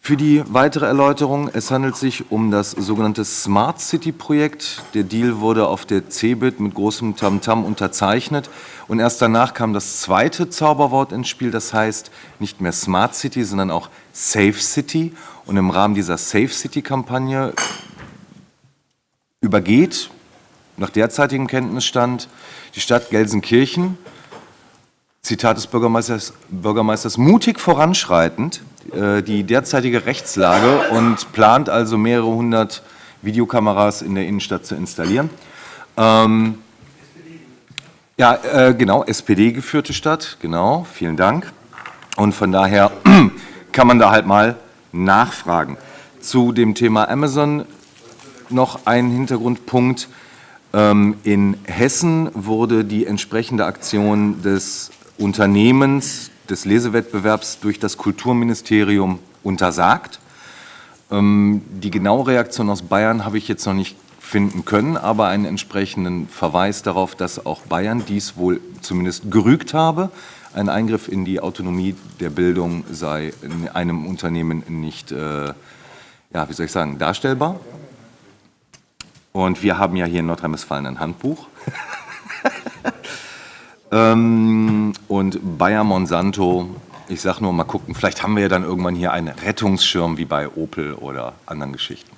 Speaker 2: Für die weitere Erläuterung, es handelt sich um das sogenannte Smart City Projekt. Der Deal wurde auf der CeBIT mit großem Tamtam -Tam unterzeichnet und erst danach kam das zweite Zauberwort ins Spiel, das heißt nicht mehr Smart City, sondern auch Safe City. Und im Rahmen dieser Safe City Kampagne übergeht nach derzeitigem Kenntnisstand die Stadt Gelsenkirchen, Zitat des Bürgermeisters, Bürgermeisters mutig voranschreitend, äh, die derzeitige Rechtslage und plant also mehrere hundert Videokameras in der Innenstadt zu installieren. Ähm, ja, äh, genau, SPD-geführte Stadt, genau, vielen Dank. Und von daher kann man da halt mal nachfragen. Zu dem Thema Amazon noch ein Hintergrundpunkt. Ähm, in Hessen wurde die entsprechende Aktion des Unternehmens des Lesewettbewerbs durch das Kulturministerium untersagt. Ähm, die genaue Reaktion aus Bayern habe ich jetzt noch nicht finden können, aber einen entsprechenden Verweis darauf, dass auch Bayern dies wohl zumindest gerügt habe. Ein Eingriff in die Autonomie der Bildung sei in einem Unternehmen nicht, äh, ja, wie soll ich sagen, darstellbar. Und wir haben ja hier in Nordrhein-Westfalen ein Handbuch. Ähm, und Bayer Monsanto, ich sage nur mal gucken, vielleicht haben wir ja dann irgendwann hier einen Rettungsschirm wie bei Opel oder anderen Geschichten.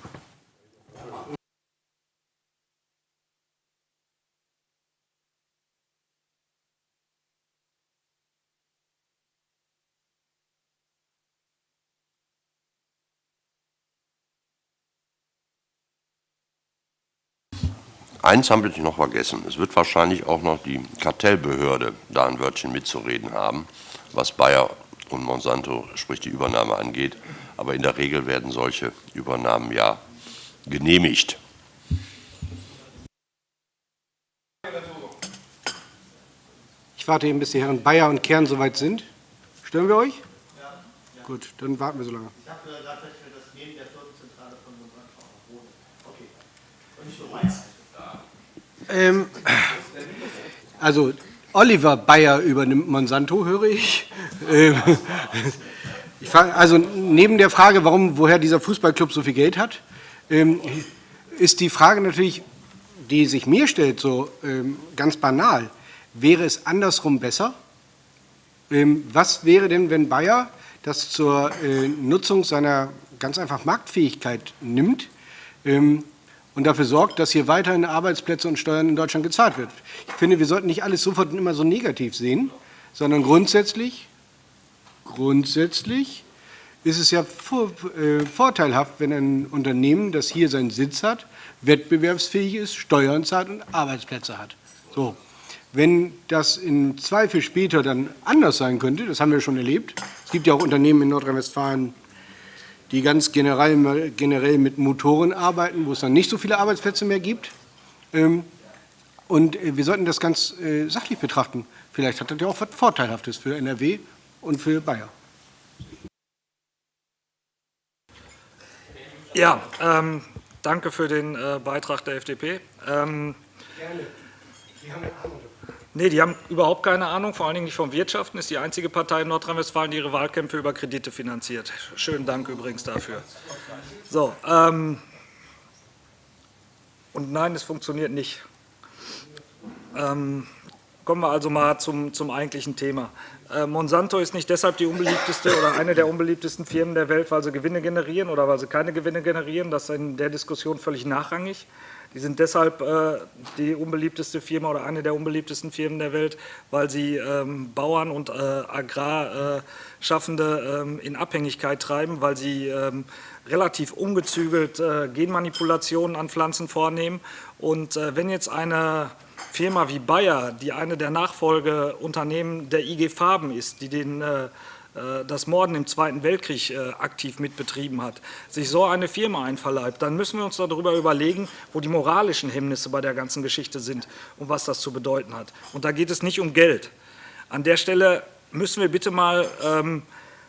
Speaker 4: Eins haben wir noch vergessen. Es wird wahrscheinlich auch noch die Kartellbehörde da ein Wörtchen mitzureden haben, was Bayer und Monsanto, sprich die Übernahme angeht. Aber in der Regel werden solche Übernahmen ja genehmigt.
Speaker 6: Ich warte eben, bis die Herren Bayer und Kern soweit sind. Stören wir euch? Ja. ja. Gut, dann warten wir so lange. Ich habe gerade festgestellt, dass neben der Firmenzentrale von Monsanto auch wohnen. Okay. Und nicht nur meins. Ähm, also Oliver Bayer übernimmt Monsanto, höre ich. Ähm, ich frage, also neben der Frage, warum, woher dieser Fußballclub so viel Geld hat, ähm, ist die Frage natürlich, die sich mir stellt, so ähm, ganz banal. Wäre es andersrum besser? was wäre denn, wenn Bayer das zur äh, Nutzung seiner ganz einfach Marktfähigkeit nimmt und dafür sorgt, dass hier weiterhin Arbeitsplätze und Steuern in Deutschland gezahlt wird. Ich finde, wir sollten nicht alles sofort immer so negativ sehen, sondern grundsätzlich, grundsätzlich ist es ja äh, vorteilhaft, wenn ein Unternehmen, das hier seinen Sitz hat, wettbewerbsfähig ist, Steuern zahlt und Arbeitsplätze hat. So. Wenn das im Zweifel später dann anders sein könnte, das haben wir schon erlebt, es gibt ja auch Unternehmen in Nordrhein-Westfalen, die ganz generell, generell mit Motoren arbeiten, wo es dann nicht so viele Arbeitsplätze mehr gibt. Ähm, und äh, wir sollten das ganz äh, sachlich betrachten. Vielleicht hat das ja auch was Vorteilhaftes für NRW und für Bayer.
Speaker 11: Ja, ähm, danke für den äh, Beitrag der FDP. Ähm, Gerne. Nee, die haben überhaupt keine Ahnung, vor allen Dingen nicht vom Wirtschaften. Ist die einzige Partei in Nordrhein-Westfalen, die ihre Wahlkämpfe über Kredite finanziert. Schönen Dank übrigens dafür. So, ähm, und nein, es funktioniert nicht. Ähm, kommen wir also mal zum, zum eigentlichen Thema. Äh, Monsanto ist nicht deshalb die unbeliebteste oder eine der unbeliebtesten Firmen der Welt, weil sie Gewinne generieren oder weil sie keine Gewinne generieren. Das ist in der Diskussion völlig nachrangig. Die sind deshalb äh, die unbeliebteste Firma oder eine der unbeliebtesten Firmen der Welt, weil sie ähm, Bauern und äh, Agrarschaffende ähm, in Abhängigkeit treiben, weil sie ähm, relativ ungezügelt äh, Genmanipulationen an Pflanzen vornehmen. Und äh, wenn jetzt eine Firma wie Bayer, die eine der Nachfolgeunternehmen der IG Farben ist, die den äh, äh, das Morden im Zweiten Weltkrieg äh, aktiv mitbetrieben hat, sich so eine Firma einverleibt, dann müssen wir uns darüber überlegen, wo die moralischen Hemmnisse bei der ganzen Geschichte sind und was das zu bedeuten hat. Und da geht es nicht um Geld. An der Stelle müssen wir bitte mal, ähm,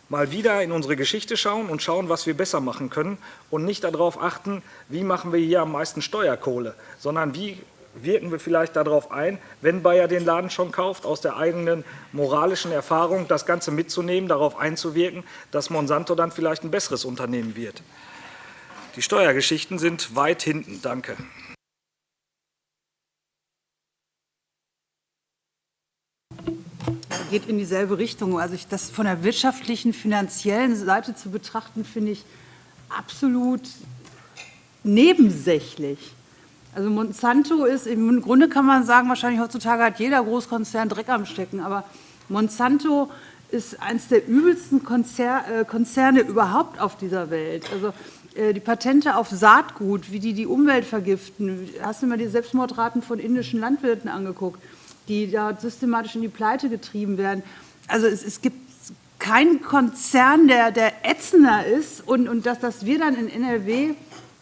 Speaker 11: mal wieder in unsere Geschichte schauen und schauen, was wir besser machen können und nicht darauf achten, wie machen wir hier am meisten Steuerkohle, sondern wie wirken wir vielleicht darauf ein, wenn Bayer den Laden schon kauft, aus der eigenen moralischen Erfahrung das Ganze mitzunehmen, darauf einzuwirken, dass Monsanto dann vielleicht ein besseres Unternehmen wird. Die Steuergeschichten sind weit hinten. Danke.
Speaker 3: geht in dieselbe Richtung. Also ich, das von der wirtschaftlichen, finanziellen Seite zu betrachten, finde ich absolut nebensächlich. Also Monsanto ist, im Grunde kann man sagen, wahrscheinlich heutzutage hat jeder Großkonzern Dreck am Stecken, aber Monsanto ist eines der übelsten äh, Konzerne überhaupt auf dieser Welt. Also äh, die Patente auf Saatgut, wie die die Umwelt vergiften. Hast du mal die Selbstmordraten von indischen Landwirten angeguckt, die da systematisch in die Pleite getrieben werden? Also es, es gibt keinen Konzern, der, der ätzender ist und, und dass, dass wir dann in NRW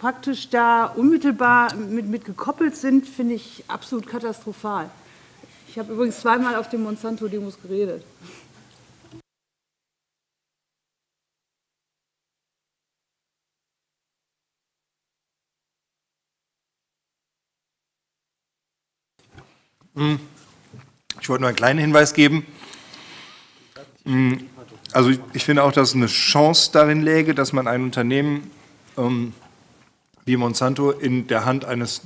Speaker 3: praktisch da unmittelbar mit, mit gekoppelt sind, finde ich absolut katastrophal. Ich habe übrigens zweimal auf den Monsanto-Demos geredet.
Speaker 1: Hm. Ich wollte nur einen kleinen Hinweis geben. Hm. Also ich finde auch, dass eine Chance darin läge, dass man ein Unternehmen ähm, wie Monsanto in der Hand eines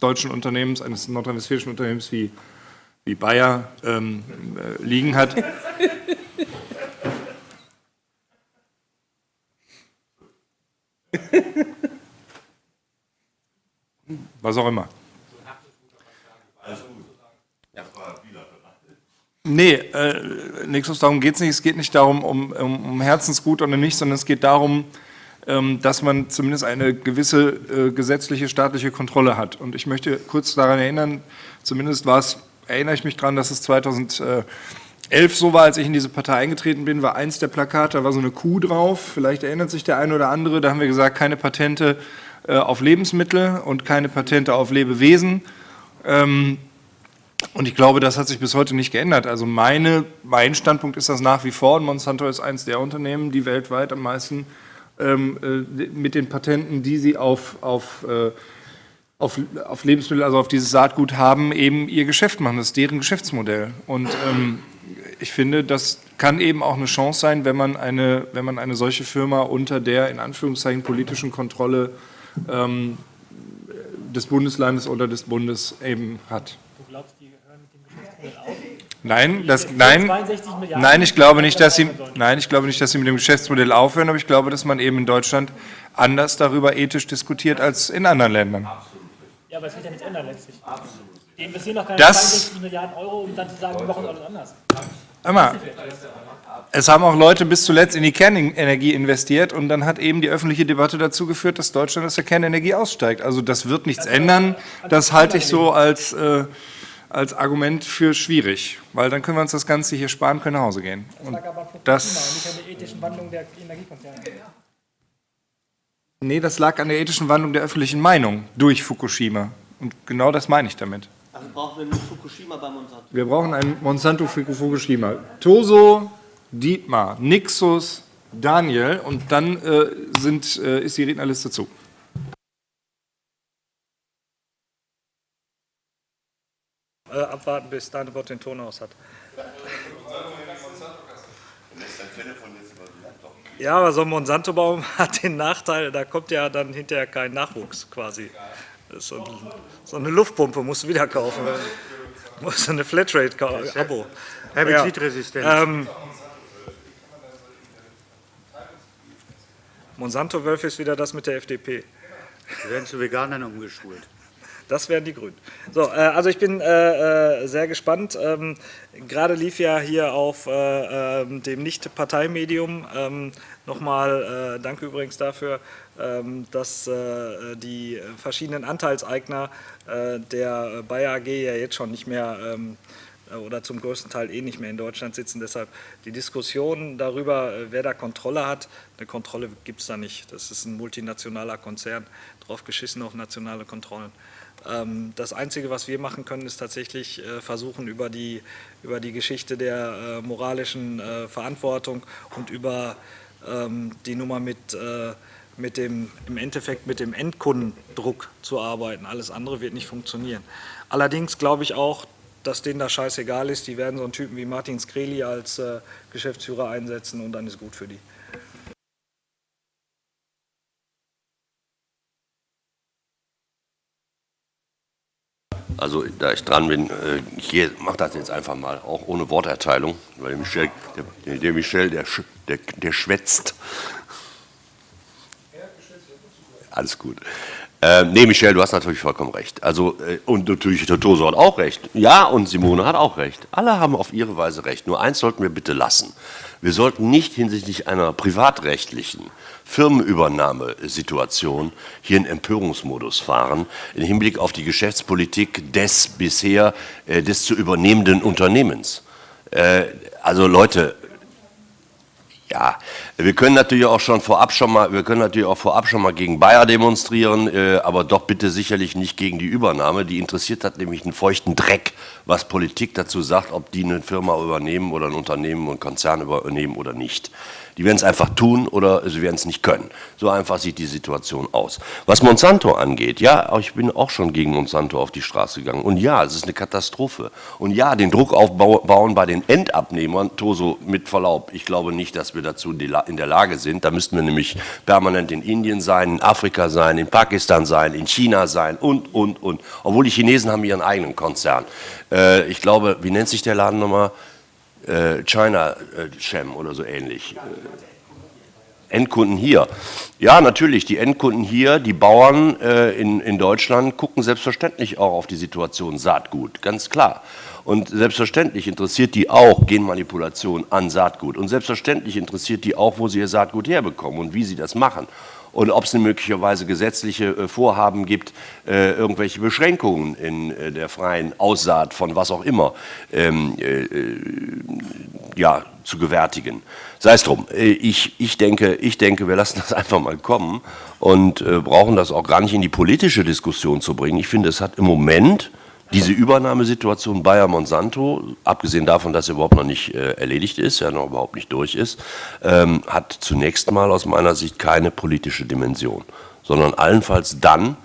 Speaker 1: deutschen Unternehmens, eines nordrhein-westfälischen Unternehmens wie, wie Bayer ähm, äh, liegen hat. Was auch immer. Nee, äh, Nixus, darum geht es nicht. Es geht nicht darum, um, um, um Herzensgut oder nicht, sondern es geht darum, dass man zumindest eine gewisse äh, gesetzliche staatliche Kontrolle hat. Und ich möchte kurz daran erinnern, zumindest war es, erinnere ich mich daran, dass es 2011 so war, als ich in diese Partei eingetreten bin, war eins der Plakate, da war so eine Kuh drauf, vielleicht erinnert sich der eine oder andere, da haben wir gesagt, keine Patente äh, auf Lebensmittel und keine Patente auf Lebewesen. Ähm, und ich glaube, das hat sich bis heute nicht geändert. Also meine, mein Standpunkt ist das nach wie vor. Und Monsanto ist eines der Unternehmen, die weltweit am meisten ähm, mit den Patenten, die sie auf, auf, äh, auf, auf, Lebensmittel, also auf dieses Saatgut haben, eben ihr Geschäft machen. Das ist deren Geschäftsmodell. Und ähm, ich finde, das kann eben auch eine Chance sein, wenn man eine, wenn man eine solche Firma unter der in Anführungszeichen politischen Kontrolle ähm, des Bundeslandes oder des Bundes eben hat. Du glaubst, die hören mit dem Geschäftsmodell auf? Nein, das, nein, nein, ich glaube nicht, dass sie, nein, ich glaube nicht, dass sie mit dem Geschäftsmodell aufhören, aber ich glaube, dass man eben in Deutschland anders darüber ethisch diskutiert als in anderen Ländern.
Speaker 12: Ja, aber es wird ja nichts ändern letztlich. Die investieren noch keine das, 62 Milliarden Euro, um dann zu sagen, wir machen alles anders.
Speaker 1: Immer. es haben auch Leute bis zuletzt in die Kernenergie investiert und dann hat eben die öffentliche Debatte dazu geführt, dass Deutschland aus der Kernenergie aussteigt. Also das wird nichts ändern. Das halte ich so als, äh, als Argument für schwierig, weil dann können wir uns das Ganze hier sparen, können nach Hause gehen. Und das,
Speaker 12: nicht an der ethischen Wandlung der Energiekonzerne.
Speaker 1: nee, das lag an der ethischen Wandlung der öffentlichen Meinung durch Fukushima. Und genau das meine ich damit.
Speaker 7: Also brauchen wir nur Fukushima bei Monsanto.
Speaker 1: Wir brauchen ein Monsanto Fukushima. Toso, Dietmar, Nixus, Daniel und dann äh, sind, äh, ist die Rednerliste zu.
Speaker 11: Äh, abwarten, bis Daniel den Ton aus hat. Ja, aber so ein Monsanto-Baum hat den Nachteil, da kommt ja dann hinterher kein Nachwuchs quasi. So, so eine Luftpumpe musst du wieder kaufen. Du musst eine Flatrate-Abo.
Speaker 9: Herbizidresistent.
Speaker 11: Ja. Ähm, Monsanto-Wölfe ist wieder das mit der FDP.
Speaker 9: Die werden zu Veganern umgeschult.
Speaker 11: Das wären die Grünen. So, äh, also ich bin äh, äh, sehr gespannt. Ähm, Gerade lief ja hier auf äh, ähm, dem Nicht-Parteimedium ähm, nochmal, äh, danke übrigens dafür, ähm, dass äh, die verschiedenen Anteilseigner der Bayer AG ja jetzt schon nicht mehr ähm, oder zum größten Teil eh nicht mehr in Deutschland sitzen. Deshalb die Diskussion darüber, wer da Kontrolle hat, eine Kontrolle gibt es da nicht. Das ist ein multinationaler Konzern, drauf geschissen auf nationale Kontrollen. Ähm, das Einzige, was wir machen können, ist tatsächlich äh, versuchen, über die, über die Geschichte der äh, moralischen äh, Verantwortung und über ähm, die Nummer mit, mit dem, im Endeffekt mit dem Endkundendruck zu arbeiten. Alles andere wird nicht funktionieren. Allerdings glaube ich auch, dass denen das scheißegal ist. Die werden so einen Typen wie Martin Skreli als Geschäftsführer einsetzen und dann ist gut für die.
Speaker 4: Also da ich dran bin, äh, ich mache das jetzt einfach mal, auch ohne Worterteilung, weil der Michel, der, der, Michel, der, der, der schwätzt. Alles gut. Ähm, nee, Michel, du hast natürlich vollkommen recht. Also, äh, und natürlich Totoso hat auch recht. Ja, und Simone hat auch recht. Alle haben auf ihre Weise recht. Nur eins sollten wir bitte lassen. Wir sollten nicht hinsichtlich einer privatrechtlichen Firmenübernahmesituation hier in Empörungsmodus fahren, im Hinblick auf die Geschäftspolitik des bisher, äh, des zu übernehmenden Unternehmens. Äh, also Leute, ja, wir können natürlich auch schon vorab schon mal, wir können natürlich auch vorab schon mal gegen Bayer demonstrieren, äh, aber doch bitte sicherlich nicht gegen die Übernahme. Die interessiert hat nämlich einen feuchten Dreck, was Politik dazu sagt, ob die eine Firma übernehmen oder ein Unternehmen und Konzern übernehmen oder nicht. Die werden es einfach tun oder sie werden es nicht können. So einfach sieht die Situation aus. Was Monsanto angeht, ja, ich bin auch schon gegen Monsanto auf die Straße gegangen. Und ja, es ist eine Katastrophe. Und ja, den Druck aufbauen bei den Endabnehmern, Toso, mit Verlaub, ich glaube nicht, dass wir dazu in der Lage sind. Da müssten wir nämlich permanent in Indien sein, in Afrika sein, in Pakistan sein, in China sein und, und, und. Obwohl die Chinesen haben ihren eigenen Konzern. Äh, ich glaube, wie nennt sich der Laden nochmal? Äh, China Chem oder so ähnlich. Äh, Endkunden hier. Ja, natürlich, die Endkunden hier, die Bauern äh, in, in Deutschland gucken selbstverständlich auch auf die Situation Saatgut, ganz klar. Und selbstverständlich interessiert die auch Genmanipulation an Saatgut. Und selbstverständlich interessiert die auch, wo sie ihr Saatgut herbekommen und wie sie das machen und ob es möglicherweise gesetzliche äh, Vorhaben gibt, äh, irgendwelche Beschränkungen in äh, der freien Aussaat von was auch immer ähm, ja, zu gewärtigen. Sei es drum. Ich, ich, denke, ich denke, wir lassen das einfach mal kommen und brauchen das auch gar nicht in die politische Diskussion zu bringen. Ich finde, es hat im Moment diese Übernahmesituation Bayer-Monsanto, abgesehen davon, dass sie überhaupt noch nicht äh, erledigt ist, ja noch überhaupt nicht durch ist, ähm, hat zunächst mal aus meiner Sicht keine politische Dimension, sondern allenfalls dann,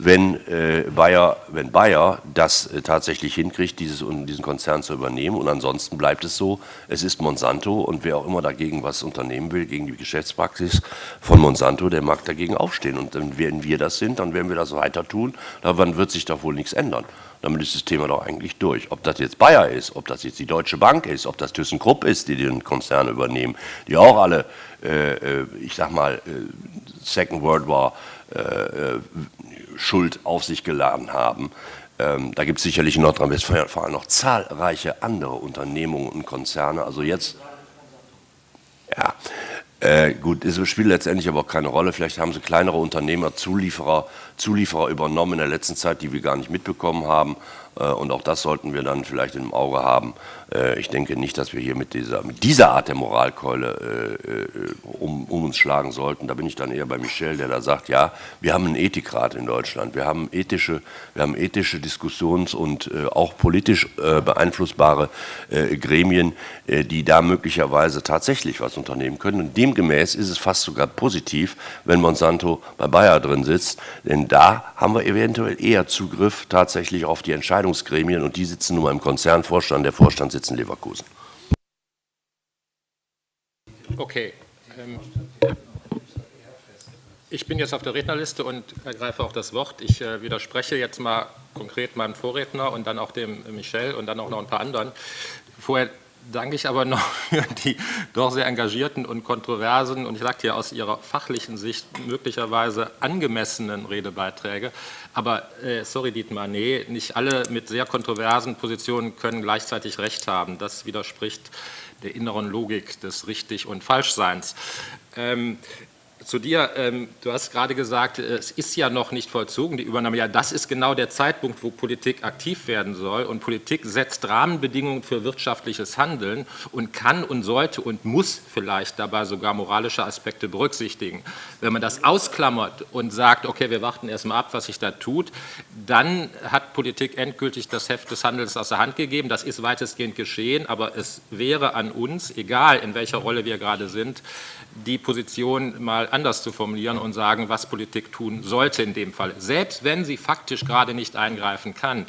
Speaker 4: wenn, äh, Bayer, wenn Bayer das äh, tatsächlich hinkriegt, dieses, diesen Konzern zu übernehmen. Und ansonsten bleibt es so, es ist Monsanto und wer auch immer dagegen was unternehmen will, gegen die Geschäftspraxis von Monsanto, der mag dagegen aufstehen. Und dann, wenn wir das sind, dann werden wir das weiter tun. Daran wird sich doch wohl nichts ändern. Damit ist das Thema doch eigentlich durch. Ob das jetzt Bayer ist, ob das jetzt die Deutsche Bank ist, ob das ThyssenKrupp ist, die den Konzern übernehmen, die auch alle, äh, äh ich sag mal, äh, Second World War äh, äh, Schuld auf sich geladen haben. Ähm, da gibt es sicherlich in Nordrhein-Westfalen noch zahlreiche andere Unternehmungen und Konzerne. Also jetzt Äh, gut, es spielt letztendlich aber auch keine Rolle. Vielleicht haben sie kleinere Unternehmer, Zulieferer, Zulieferer übernommen in der letzten Zeit, die wir gar nicht mitbekommen haben. Äh, und auch das sollten wir dann vielleicht im Auge haben. Äh, ich denke nicht, dass wir hier mit dieser, mit dieser Art der Moralkeule äh, um, um, uns schlagen sollten. Da bin ich dann eher bei Michel, der da sagt, ja, wir haben einen Ethikrat in Deutschland. Wir haben ethische, wir haben ethische Diskussions- und auch politisch beeinflussbare Gremien, die da möglicherweise tatsächlich was unternehmen können. Und demgemäß ist es fast sogar positiv, wenn Monsanto bei Bayer drin sitzt, denn da haben wir eventuell eher Zugriff tatsächlich auf die Entscheidungsgremien und die sitzen nun mal im Konzernvorstand, der Vorstand sitzt in Leverkusen.
Speaker 5: Okay. Ähm, ich bin jetzt auf der Rednerliste und ergreife auch das Wort. Ich äh, widerspreche jetzt mal konkret meinem Vorredner und dann auch dem Michel und dann auch noch ein paar anderen. Vorher danke ich aber noch für die doch sehr engagierten und kontroversen und ich sage hier aus Ihrer fachlichen Sicht möglicherweise angemessenen Redebeiträge. Aber äh, sorry Dietmar, nee, nicht alle mit sehr kontroversen Positionen können gleichzeitig Recht haben. Das widerspricht der inneren Logik des Richtig- und Falschseins. Ähm, zu dir, ähm, du hast gerade gesagt, es ist ja noch nicht vollzogen, die Übernahme. Ja, das ist genau der Zeitpunkt, wo Politik aktiv werden soll. Und Politik setzt Rahmenbedingungen für wirtschaftliches Handeln und kann und sollte und muss vielleicht dabei sogar moralische Aspekte berücksichtigen. Wenn man das ausklammert und sagt, okay, wir warten erst mal ab, was sich da tut, dann hat Politik endgültig das Heft des Handels aus der Hand gegeben. Das ist weitestgehend geschehen, aber es wäre an uns, egal in welcher Rolle wir gerade sind, die Position mal anders zu formulieren und sagen, was Politik tun sollte in dem Fall, selbst wenn sie faktisch gerade nicht eingreifen kann.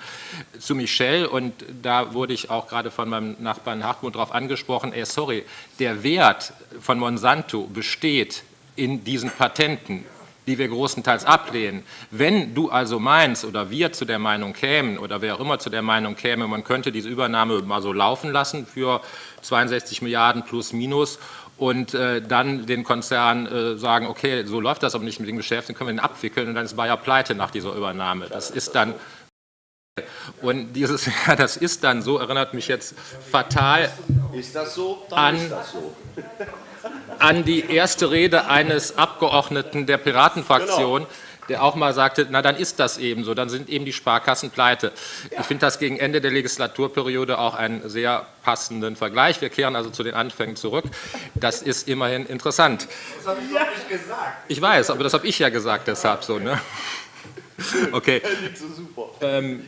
Speaker 5: Zu Michel, und da wurde ich auch gerade von meinem Nachbarn Hartmut darauf angesprochen, ey, sorry, der Wert von Monsanto besteht in diesen Patenten, die wir großenteils ablehnen. Wenn du also meinst oder wir zu der Meinung kämen oder wer auch immer zu der Meinung käme, man könnte diese Übernahme mal so laufen lassen für 62 Milliarden plus minus und äh, dann den Konzern äh, sagen, okay, so läuft das aber nicht mit dem Geschäft, dann können wir den abwickeln und dann ist Bayer pleite nach dieser Übernahme. Das ist dann und dieses, ja, das ist dann so, erinnert mich jetzt fatal
Speaker 4: so?
Speaker 5: an,
Speaker 4: so.
Speaker 5: an die erste Rede eines Abgeordneten der Piratenfraktion, genau der auch mal sagte, na dann ist das eben so, dann sind eben die Sparkassen pleite. Ich finde das gegen Ende der Legislaturperiode auch einen sehr passenden Vergleich. Wir kehren also zu den Anfängen zurück. Das ist immerhin interessant.
Speaker 4: Das habe ich doch nicht gesagt.
Speaker 5: Ich weiß, aber das habe ich ja gesagt, deshalb so. Ne? Okay. Ähm,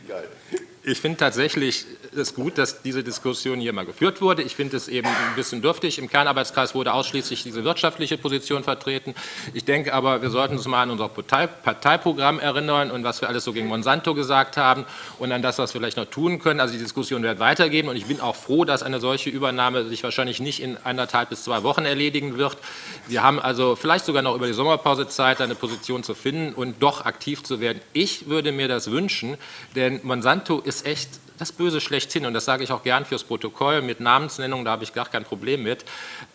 Speaker 5: ich finde tatsächlich es gut, dass diese Diskussion hier mal geführt wurde. Ich finde es eben ein bisschen dürftig. Im Kernarbeitskreis wurde ausschließlich diese wirtschaftliche Position vertreten. Ich denke aber, wir sollten uns mal an unser Partei Parteiprogramm erinnern und was wir alles so gegen Monsanto gesagt haben und an das, was wir vielleicht noch tun können. Also die Diskussion wird weitergehen und ich bin auch froh, dass eine solche Übernahme sich wahrscheinlich nicht in anderthalb bis zwei Wochen erledigen wird. Wir haben also vielleicht sogar noch über die Sommerpause Zeit, eine Position zu finden und doch aktiv zu werden. Ich würde mir das wünschen, denn Monsanto ist echt das Böse schlechthin und das sage ich auch gern fürs Protokoll mit Namensnennung, da habe ich gar kein Problem mit.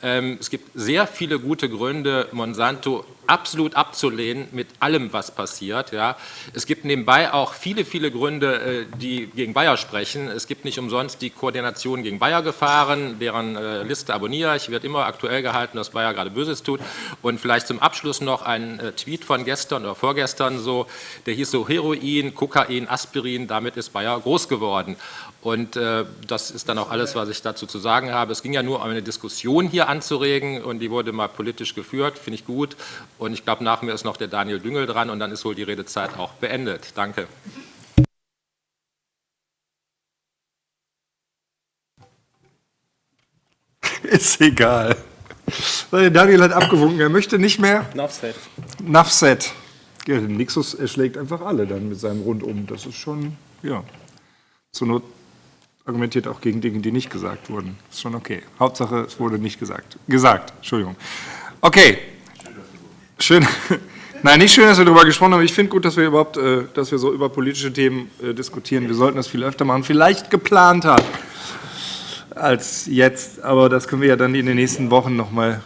Speaker 5: Ähm, es gibt sehr viele gute Gründe, Monsanto absolut abzulehnen mit allem, was passiert. Ja. Es gibt nebenbei auch viele, viele Gründe, äh, die gegen Bayer sprechen. Es gibt nicht umsonst die Koordination gegen Bayer gefahren, deren äh, Liste abonniere ich, wird immer aktuell gehalten, dass Bayer gerade Böses tut. Und vielleicht zum Abschluss noch ein äh, Tweet von gestern oder vorgestern so, der hieß so Heroin, Kokain, Aspirin, damit ist Bayer groß geworden. Und äh, das ist dann auch alles, was ich dazu zu sagen habe. Es ging ja nur um eine Diskussion hier anzuregen und die wurde mal politisch geführt, finde ich gut. Und ich glaube, nach mir ist noch der Daniel Düngel dran und dann ist wohl die Redezeit auch beendet. Danke.
Speaker 1: Ist egal. Daniel hat abgewunken, er möchte nicht mehr.
Speaker 5: Nafset.
Speaker 1: Nafset. Ja, Nixus erschlägt einfach alle dann mit seinem Rundum. Das ist schon, ja. Zur Not argumentiert auch gegen Dinge, die nicht gesagt wurden. Ist schon okay. Hauptsache, es wurde nicht gesagt. Gesagt, Entschuldigung. Okay, Schön. Nein, nicht schön, dass wir darüber gesprochen haben. Ich finde gut, dass wir überhaupt, äh, dass wir so über politische Themen äh, diskutieren. Wir sollten das viel öfter machen. Vielleicht geplanter als jetzt, aber das können wir ja dann in den nächsten Wochen nochmal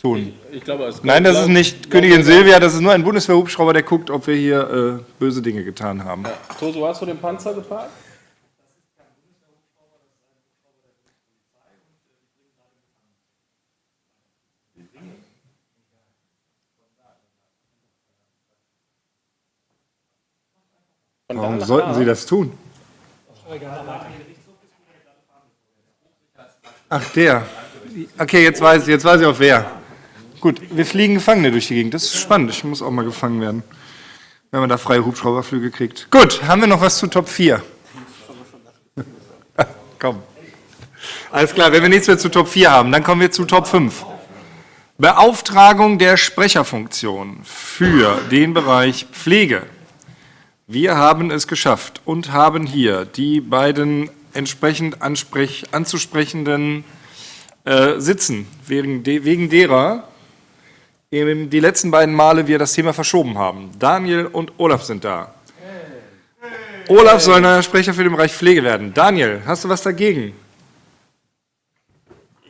Speaker 1: tun.
Speaker 5: Ich, ich glaube,
Speaker 1: Nein, das ist nicht Königin Silvia, das ist nur ein Bundeswehrhubschrauber, der guckt, ob wir hier äh, böse Dinge getan haben. Ja.
Speaker 5: Toso, hast du den Panzer geparkt?
Speaker 13: Von
Speaker 1: Warum
Speaker 13: nach
Speaker 1: sollten. Sie das tun? Ach, der. Okay, jetzt weiß, jetzt weiß ich auch wer. Gut, wir fliegen Gefangene durch die Gegend. Das ist spannend. Ich muss auch mal gefangen werden. Wenn man da freie Hubschrauberflüge kriegt. Gut, haben wir noch was zu Top 4? Komm. Alles klar, wenn wir nichts mehr zu Top 4 haben, dann kommen wir zu Top 5. Beauftragung der Sprecherfunktion für den Bereich Pflege. Wir haben es geschafft und haben hier die beiden entsprechend ansprech, anzusprechenden äh, sitzen, wegen, de, wegen derer eben die letzten beiden Male wir das Thema verschoben haben. Daniel und Olaf sind da. Olaf soll neuer Sprecher für den Bereich Pflege werden. Daniel, hast du was dagegen?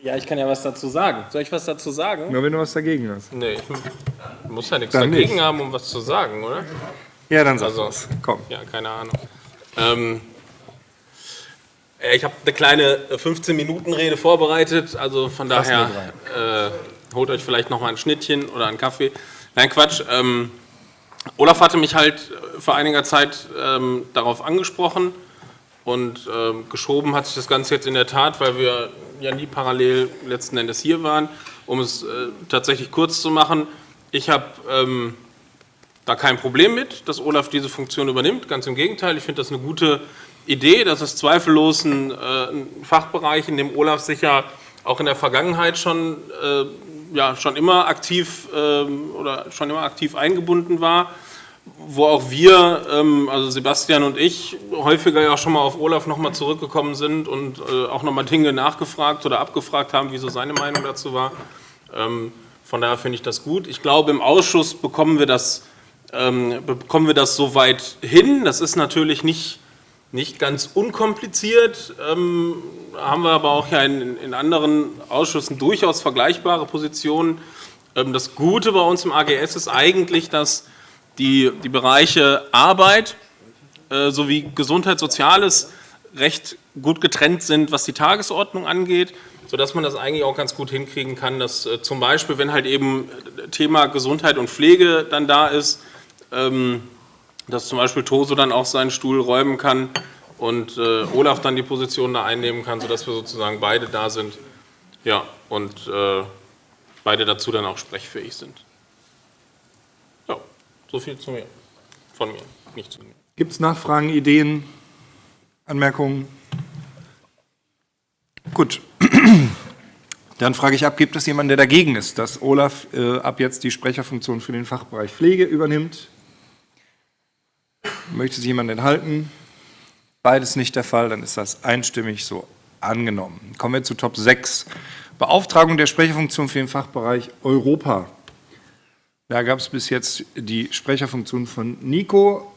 Speaker 13: Ja, ich kann ja was dazu sagen. Soll ich was dazu sagen?
Speaker 1: Nur wenn du was dagegen hast.
Speaker 13: Nee, ich muss ja nichts
Speaker 1: Dann
Speaker 13: dagegen
Speaker 1: nicht.
Speaker 13: haben, um was zu sagen, oder?
Speaker 1: Ja, dann sag
Speaker 13: Also,
Speaker 1: was. Komm.
Speaker 13: Ja, keine Ahnung. Ähm, äh, ich habe eine kleine 15-Minuten-Rede vorbereitet, also von
Speaker 1: Fast
Speaker 13: daher äh, holt euch vielleicht noch mal ein Schnittchen oder einen Kaffee. Nein, Quatsch. Ähm, Olaf hatte mich halt vor einiger Zeit ähm, darauf angesprochen und ähm, geschoben hat sich das Ganze jetzt in der Tat, weil wir ja nie parallel letzten Endes hier waren, um es äh, tatsächlich kurz zu machen. Ich habe ähm, da kein Problem mit, dass Olaf diese Funktion übernimmt. Ganz im Gegenteil, ich finde das eine gute Idee. Das ist zweifellos ein, äh, ein Fachbereich, in dem Olaf sich ja auch in der Vergangenheit schon, äh, ja, schon immer aktiv ähm, oder schon immer aktiv eingebunden war. Wo auch wir, ähm, also Sebastian und ich, häufiger ja schon mal auf Olaf nochmal zurückgekommen sind und äh, auch nochmal Dinge nachgefragt oder abgefragt haben, wieso seine Meinung dazu war. Ähm, von daher finde ich das gut. Ich glaube, im Ausschuss bekommen wir das ähm, bekommen wir das soweit hin. Das ist natürlich nicht, nicht ganz unkompliziert. Ähm, haben wir aber auch ja in, in anderen Ausschüssen durchaus vergleichbare Positionen. Ähm, das Gute bei uns im AGS ist eigentlich, dass die, die Bereiche Arbeit äh, sowie Gesundheit, Soziales recht gut getrennt sind, was die Tagesordnung angeht, sodass man das eigentlich auch ganz gut hinkriegen kann, dass äh, zum Beispiel, wenn halt eben Thema Gesundheit und Pflege dann da ist, dass zum Beispiel Toso dann auch seinen Stuhl räumen kann und äh, Olaf dann die Position da einnehmen kann, sodass wir sozusagen beide da sind. Ja, und äh, beide dazu dann auch sprechfähig sind. Ja, so viel zu mir. Von mir, nicht zu mir.
Speaker 1: Gibt es Nachfragen, Ideen, Anmerkungen? Gut. Dann frage ich ab, gibt es jemanden, der dagegen ist, dass Olaf äh, ab jetzt die Sprecherfunktion für den Fachbereich Pflege übernimmt? Möchte sich jemand enthalten? Beides nicht der Fall, dann ist das einstimmig so angenommen. Kommen wir zu Top 6. Beauftragung der Sprecherfunktion für den Fachbereich Europa. Da gab es bis jetzt die Sprecherfunktion von Nico.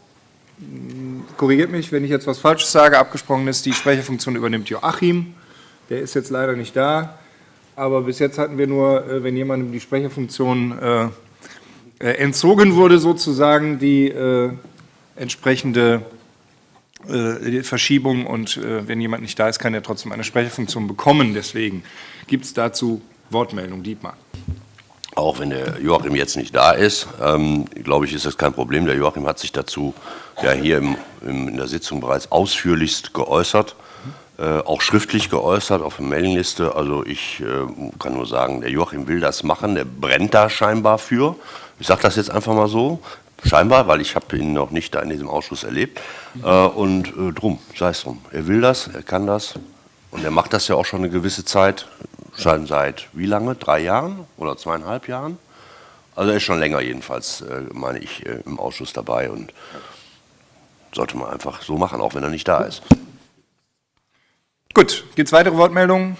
Speaker 1: Korrigiert mich, wenn ich jetzt was Falsches sage. Abgesprochen ist, die Sprecherfunktion übernimmt Joachim. Der ist jetzt leider nicht da. Aber bis jetzt hatten wir nur, äh, wenn jemandem die Sprecherfunktion äh, äh, entzogen wurde, sozusagen die äh, entsprechende äh, Verschiebung. Und äh, wenn jemand nicht da ist, kann er trotzdem eine Sprecherfunktion bekommen. Deswegen gibt es dazu Wortmeldung. Dietmar.
Speaker 4: Auch wenn der Joachim jetzt nicht da ist, ähm, glaube ich, ist das kein Problem. Der Joachim hat sich dazu ja hier im, im, in der Sitzung bereits ausführlichst geäußert, äh, auch schriftlich geäußert auf der Mailingliste. Also ich äh, kann nur sagen, der Joachim will das machen, der brennt da scheinbar für. Ich sage das jetzt einfach mal so, scheinbar, weil ich habe ihn noch nicht da in diesem Ausschuss erlebt. Äh, und äh, drum, sei es drum. Er will das, er kann das und er macht das ja auch schon eine gewisse Zeit, schon seit wie lange? Drei Jahren oder zweieinhalb Jahren? Also er ist schon länger jedenfalls, äh, meine ich, äh, im Ausschuss dabei und sollte man einfach so machen, auch wenn er nicht da ist.
Speaker 1: Gut, gibt es weitere Wortmeldungen?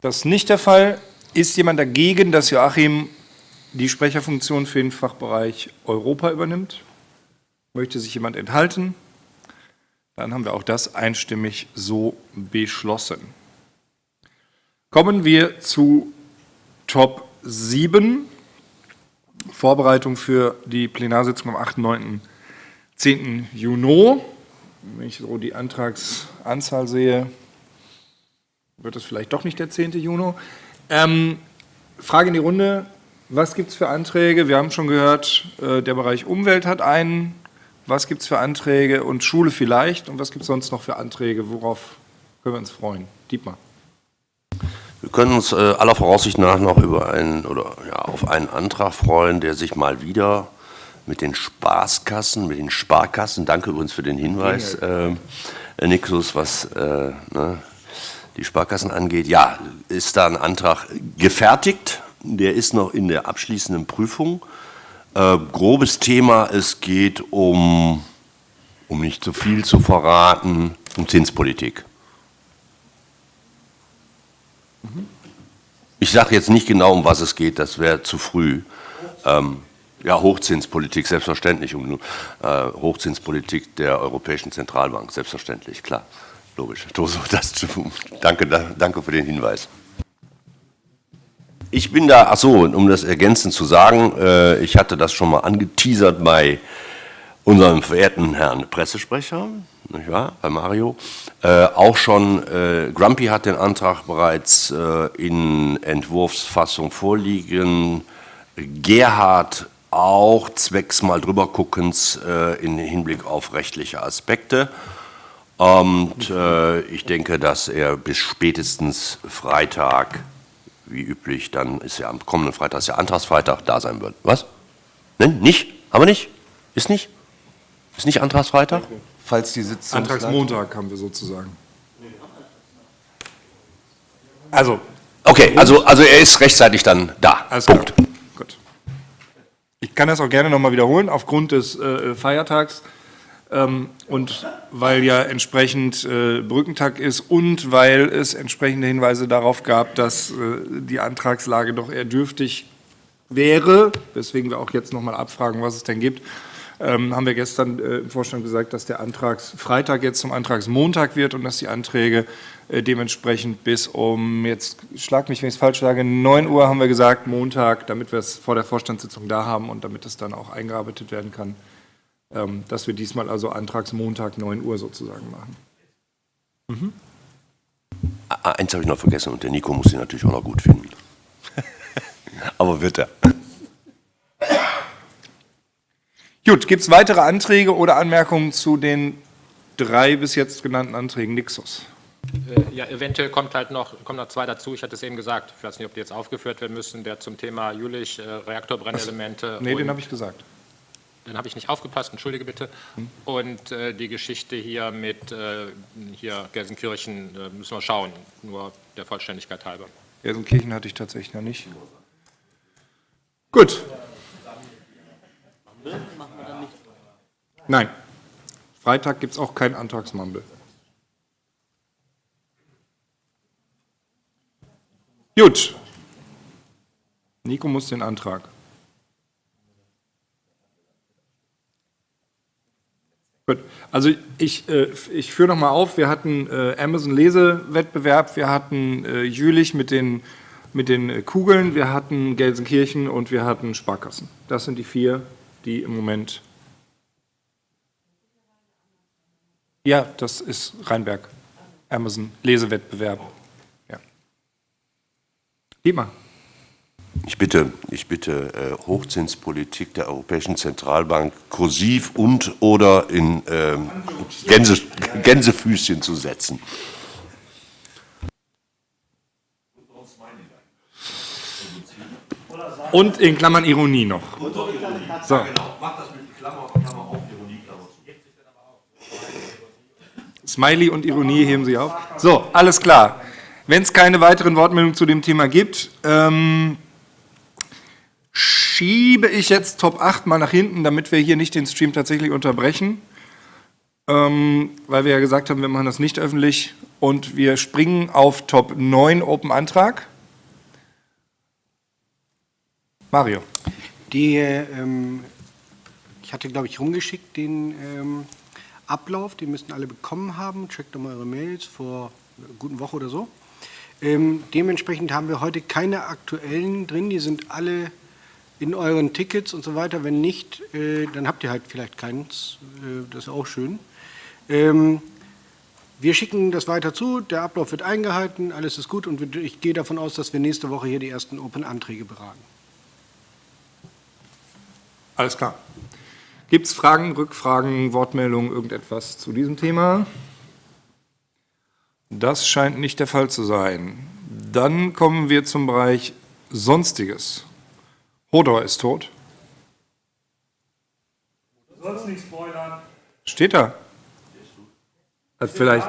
Speaker 1: Das ist nicht der Fall. Ist jemand dagegen, dass Joachim die Sprecherfunktion für den Fachbereich Europa übernimmt? Möchte sich jemand enthalten? Dann haben wir auch das einstimmig so beschlossen. Kommen wir zu Top 7. Vorbereitung für die Plenarsitzung am 8., 9., 10. Juni. Wenn ich so die Antragsanzahl sehe, wird es vielleicht doch nicht der 10. Juni. Ähm, Frage in die Runde. Was gibt es für Anträge? Wir haben schon gehört, äh, der Bereich Umwelt hat einen. Was gibt es für Anträge und Schule vielleicht? Und was gibt es sonst noch für Anträge? Worauf können wir uns freuen? Dietmar.
Speaker 4: Wir können uns äh, aller Voraussicht nach noch über einen oder ja, auf einen Antrag freuen, der sich mal wieder mit den Spaßkassen, mit den Sparkassen, danke übrigens für den Hinweis, äh, Nixus, was äh, ne, die Sparkassen angeht. Ja, ist da ein Antrag gefertigt, der ist noch in der abschließenden Prüfung. Äh, grobes Thema, es geht um, um nicht zu viel zu verraten, um Zinspolitik. Ich sage jetzt nicht genau, um was es geht, das wäre zu früh. Ähm, ja, Hochzinspolitik, selbstverständlich. Um äh, Hochzinspolitik der Europäischen Zentralbank, selbstverständlich, klar. Logisch. Das, danke, danke für den Hinweis. Ich bin da, ach so, um das ergänzend zu sagen, äh, ich hatte das schon mal angeteasert bei unserem verehrten Herrn Pressesprecher, nicht wahr, bei Mario. Äh, auch schon, äh, Grumpy hat den Antrag bereits äh, in Entwurfsfassung vorliegen. Gerhard auch zwecks mal drüber guckens äh, im Hinblick auf rechtliche Aspekte. Und äh, ich denke, dass er bis spätestens Freitag, wie üblich, dann ist ja am kommenden Freitag, ist ja Antragsfreitag, da sein wird. Was? Nein, nicht? Haben wir nicht? Ist nicht? Ist nicht Antragsfreitag?
Speaker 1: Falls die Sitzung. Antragsmontag haben wir sozusagen. Also.
Speaker 4: Okay, also, also er ist rechtzeitig dann da.
Speaker 1: Alles Punkt. Klar. Gut. Ich kann das auch gerne nochmal wiederholen, aufgrund des äh, Feiertags und weil ja entsprechend äh, Brückentag ist und weil es entsprechende Hinweise darauf gab, dass äh, die Antragslage doch eher dürftig wäre, weswegen wir auch jetzt nochmal abfragen, was es denn gibt ähm, haben wir gestern äh, im Vorstand gesagt, dass der Antragsfreitag jetzt zum Antragsmontag wird und dass die Anträge dementsprechend bis um, jetzt schlag mich, wenn ich es falsch sage, 9 Uhr haben wir gesagt, Montag, damit wir es vor der Vorstandssitzung da haben und damit es dann auch eingearbeitet werden kann, ähm, dass wir diesmal also Antragsmontag 9 Uhr sozusagen machen.
Speaker 4: Mhm. Eins habe ich noch vergessen und der Nico muss sie natürlich auch noch gut finden. Aber wird er.
Speaker 1: Gut, gibt es weitere Anträge oder Anmerkungen zu den drei bis jetzt genannten Anträgen? Nixos.
Speaker 5: Äh, ja, eventuell kommt halt noch, kommen noch zwei dazu. Ich hatte es eben gesagt, ich weiß nicht, ob die jetzt aufgeführt werden müssen, der zum Thema Jülich, äh, Reaktorbrennelemente.
Speaker 1: Nee, den habe ich gesagt.
Speaker 5: Dann habe ich nicht aufgepasst, entschuldige bitte. Hm. Und äh, die Geschichte hier mit äh, hier Gelsenkirchen äh, müssen wir schauen, nur der Vollständigkeit halber.
Speaker 1: Gelsenkirchen hatte ich tatsächlich noch nicht. Gut. Nein. Freitag gibt es auch keinen Antragsmandel. Gut. Nico muss den Antrag. Gut. Also ich, äh, ich führe nochmal auf, wir hatten äh, Amazon-Lesewettbewerb, wir hatten äh, Jülich mit den, mit den äh, Kugeln, wir hatten Gelsenkirchen und wir hatten Sparkassen. Das sind die vier, die im Moment Ja, das ist Rheinberg. Amazon Lesewettbewerb. Ja. Dietmar.
Speaker 4: Ich bitte, ich bitte äh, Hochzinspolitik der Europäischen Zentralbank kursiv und oder in ähm, Gänse, Gänsefüßchen zu setzen.
Speaker 1: Und in Klammern Ironie noch. So. Smiley und Ironie heben Sie auf. So, alles klar. Wenn es keine weiteren Wortmeldungen zu dem Thema gibt, ähm, schiebe ich jetzt Top 8 mal nach hinten, damit wir hier nicht den Stream tatsächlich unterbrechen. Ähm, weil wir ja gesagt haben, wir machen das nicht öffentlich. Und wir springen auf Top 9 Open Antrag. Mario.
Speaker 6: Die, ähm, ich hatte, glaube ich, rumgeschickt den ähm, Ablauf, den müssten alle bekommen haben. Checkt doch mal eure Mails vor einer guten Woche oder so. Ähm, dementsprechend haben wir heute keine aktuellen drin, die sind alle in euren Tickets und so weiter. Wenn nicht, äh, dann habt ihr halt vielleicht keins, äh, das ist auch schön. Ähm, wir schicken das weiter zu, der Ablauf wird eingehalten, alles ist gut und ich gehe davon aus, dass wir nächste Woche hier die ersten Open-Anträge beraten.
Speaker 1: Alles klar. Gibt es Fragen, Rückfragen, Wortmeldungen, irgendetwas zu diesem Thema? Das scheint nicht der Fall zu sein. Dann kommen wir zum Bereich Sonstiges. Hodor ist tot.
Speaker 11: Du sollst nicht spoilern.
Speaker 1: Steht da. Also vielleicht,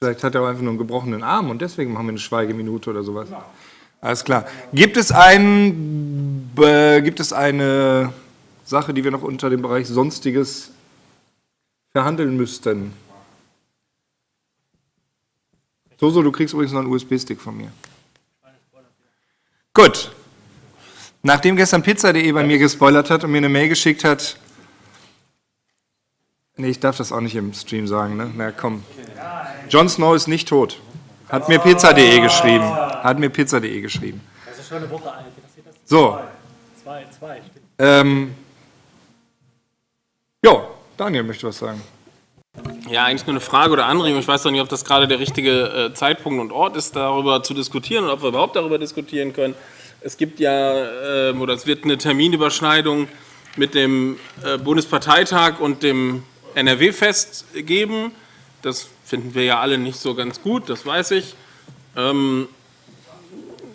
Speaker 1: vielleicht hat er einfach nur einen gebrochenen Arm und deswegen machen wir eine Schweigeminute oder sowas. Alles klar. Gibt es, ein, äh, gibt es eine Sache, die wir noch unter dem Bereich Sonstiges verhandeln müssten? So, so, du kriegst übrigens noch einen USB-Stick von mir. Gut. Nachdem gestern Pizza.de bei mir gespoilert hat und mir eine Mail geschickt hat, nee, ich darf das auch nicht im Stream sagen, ne? Na komm. Jon Snow ist nicht tot. Hat mir Pizza.de geschrieben. Hat mir Pizza.de geschrieben.
Speaker 12: Das ist schon eine Woche alt.
Speaker 1: So.
Speaker 12: Zwei.
Speaker 1: Ähm, jo, Daniel möchte was sagen.
Speaker 5: Ja, eigentlich nur eine Frage oder Anregung. Ich weiß doch nicht, ob das gerade der richtige äh, Zeitpunkt und Ort ist, darüber zu diskutieren oder ob wir überhaupt darüber diskutieren können. Es gibt ja, äh, oder es wird eine Terminüberschneidung mit dem äh, Bundesparteitag und dem NRW-Fest geben. Das finden wir ja alle nicht so ganz gut, das weiß ich. Ähm,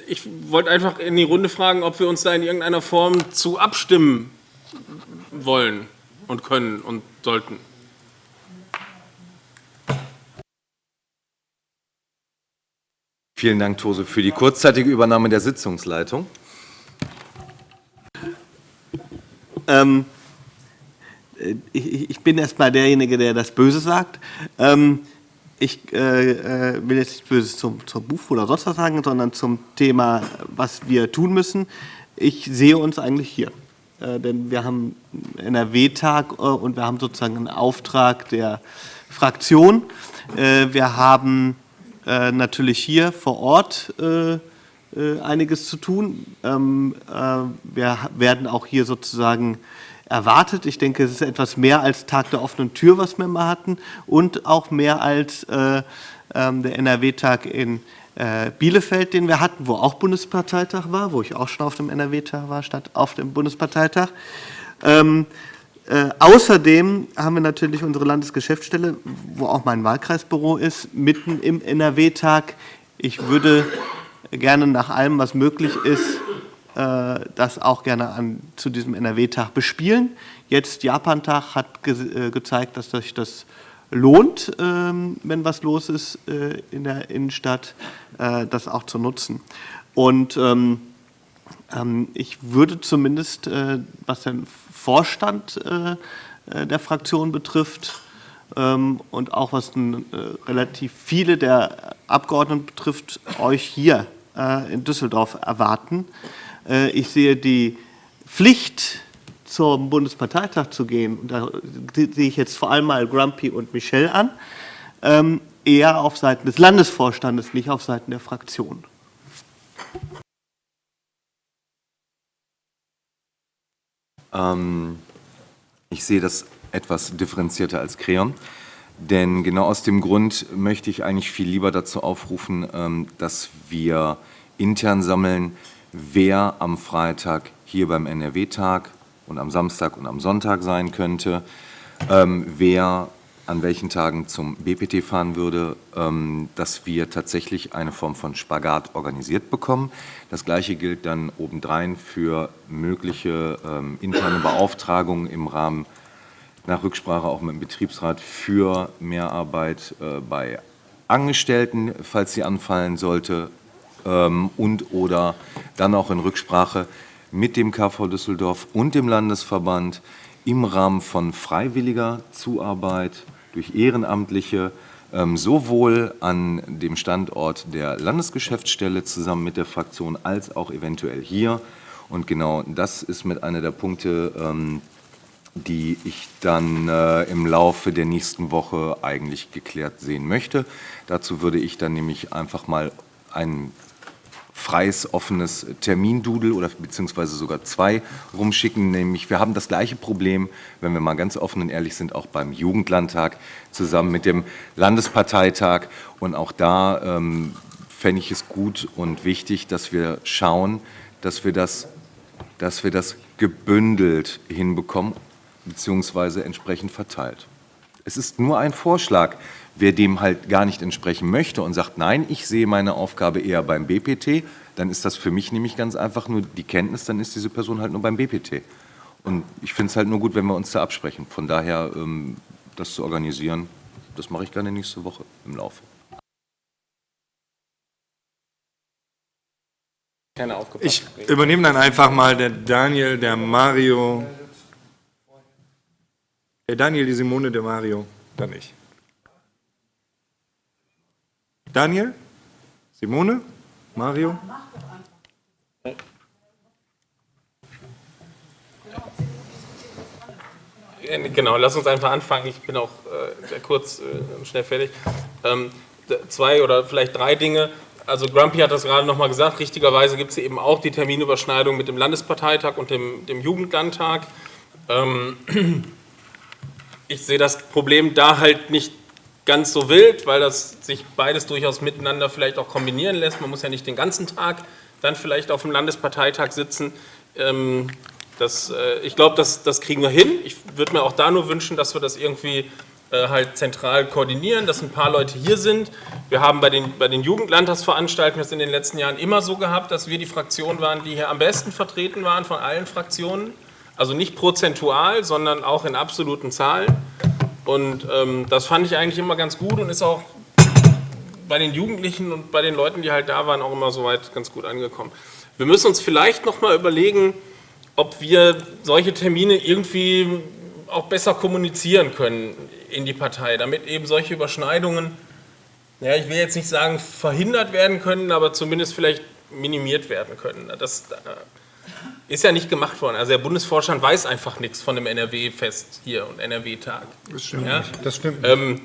Speaker 5: ich wollte einfach in die Runde fragen, ob wir uns da in irgendeiner Form zu abstimmen wollen und können und sollten.
Speaker 2: Vielen Dank, Tose, für die kurzzeitige Übernahme der Sitzungsleitung.
Speaker 7: Ähm, äh, ich, ich bin erstmal derjenige, der das Böse sagt. Ähm, ich äh, äh, will jetzt nicht Böses zum, zum Buch oder sonst was sagen, sondern zum Thema, was wir tun müssen. Ich sehe uns eigentlich hier. Äh, denn wir haben einen NRW-Tag äh, und wir haben sozusagen einen Auftrag der Fraktion. Äh, wir haben äh, natürlich hier vor Ort äh, äh, einiges zu tun. Ähm, wir werden auch hier sozusagen erwartet. Ich denke, es ist etwas mehr als Tag der offenen Tür, was wir mal hatten und auch mehr als ähm, der NRW-Tag in Bielefeld, den wir hatten, wo auch Bundesparteitag war, wo ich auch schon auf dem NRW-Tag war, statt auf dem Bundesparteitag. Ähm, äh, außerdem haben wir natürlich unsere Landesgeschäftsstelle, wo auch mein Wahlkreisbüro ist, mitten im NRW-Tag. Ich würde gerne nach allem, was möglich ist, äh, das auch gerne an, zu diesem NRW-Tag bespielen. Jetzt Japan-Tag hat ge äh, gezeigt, dass sich das lohnt, ähm, wenn was los ist äh, in der Innenstadt, äh, das auch zu nutzen. Und ähm, ähm, ich würde zumindest, was den Vorstand äh, äh, der Fraktion betrifft ähm, und auch was relativ viele der Abgeordneten betrifft, euch hier in Düsseldorf erwarten. Ich sehe die Pflicht, zum Bundesparteitag zu gehen, da sehe ich jetzt vor allem mal Grumpy und Michel an, ähm, eher auf Seiten des Landesvorstandes, nicht auf Seiten der Fraktion.
Speaker 2: Ähm, ich sehe das etwas differenzierter als Creon. Denn genau aus dem Grund möchte ich eigentlich viel lieber dazu aufrufen, ähm, dass wir intern sammeln, wer am Freitag hier beim NRW-Tag und am Samstag und am Sonntag sein könnte, ähm, wer an welchen Tagen zum BPT fahren würde, ähm, dass wir tatsächlich eine Form von Spagat organisiert bekommen. Das Gleiche gilt dann obendrein für mögliche ähm, interne Beauftragungen im Rahmen nach Rücksprache auch mit dem Betriebsrat für Mehrarbeit äh, bei Angestellten, falls sie anfallen sollte, ähm, und oder dann auch in Rücksprache mit dem KV Düsseldorf und dem Landesverband im Rahmen von freiwilliger Zuarbeit durch Ehrenamtliche ähm, sowohl an dem Standort der Landesgeschäftsstelle zusammen mit der Fraktion als auch eventuell hier. Und genau das ist mit einer der Punkte, ähm, die ich dann äh, im Laufe der nächsten Woche eigentlich geklärt sehen möchte. Dazu würde ich dann nämlich einfach mal einen freies, offenes Termindudel oder beziehungsweise sogar zwei rumschicken. Nämlich, wir haben das gleiche Problem, wenn wir mal ganz offen und ehrlich sind, auch beim Jugendlandtag zusammen mit dem Landesparteitag. Und auch da ähm, fände ich es gut und wichtig, dass wir schauen, dass wir das dass wir das gebündelt hinbekommen, beziehungsweise entsprechend verteilt. Es ist nur ein Vorschlag. Wer dem halt gar nicht entsprechen möchte und sagt, nein, ich sehe meine Aufgabe eher beim BPT, dann ist das für mich nämlich ganz einfach nur die Kenntnis, dann ist diese Person halt nur beim BPT. Und ich finde es halt nur gut, wenn wir uns da absprechen. Von daher, ähm, das zu organisieren, das mache ich gerne nächste Woche im Laufe.
Speaker 1: Ich übernehme dann einfach mal der Daniel, der Mario. Der Daniel, die Simone, der Mario, dann ich. Daniel, Simone, Mario.
Speaker 13: Genau, lass uns einfach anfangen. Ich bin auch äh, sehr kurz äh, und schnell fertig. Ähm, zwei oder vielleicht drei Dinge. Also Grumpy hat das gerade nochmal gesagt, richtigerweise gibt es eben auch die Terminüberschneidung mit dem Landesparteitag und dem, dem Jugendlandtag. Ähm, ich sehe das Problem da halt nicht ganz so wild, weil das sich beides durchaus miteinander vielleicht auch kombinieren lässt. Man muss ja nicht den ganzen Tag dann vielleicht auf dem Landesparteitag sitzen. Ähm, das, äh, ich glaube, das, das kriegen wir hin. Ich würde mir auch da nur wünschen, dass wir das irgendwie äh, halt zentral koordinieren, dass ein paar Leute hier sind. Wir haben bei den, bei den Jugendlandtagsveranstaltungen das in den letzten Jahren immer so gehabt, dass wir die Fraktion waren, die hier am besten vertreten waren von allen Fraktionen. Also nicht prozentual, sondern auch in absoluten Zahlen. Und ähm, das fand ich eigentlich immer ganz gut und ist auch bei den Jugendlichen und bei den Leuten, die halt da waren, auch immer soweit ganz gut angekommen. Wir müssen uns vielleicht noch mal überlegen, ob wir solche Termine irgendwie auch besser kommunizieren können in die Partei, damit eben solche Überschneidungen, ja, ich will jetzt nicht sagen verhindert werden können, aber zumindest vielleicht minimiert werden können. Das äh, ist ja nicht gemacht worden. Also der Bundesvorstand weiß einfach nichts von dem NRW-Fest hier und NRW-Tag.
Speaker 1: Das stimmt
Speaker 13: Ja?
Speaker 1: nicht. Das stimmt.
Speaker 13: Ähm,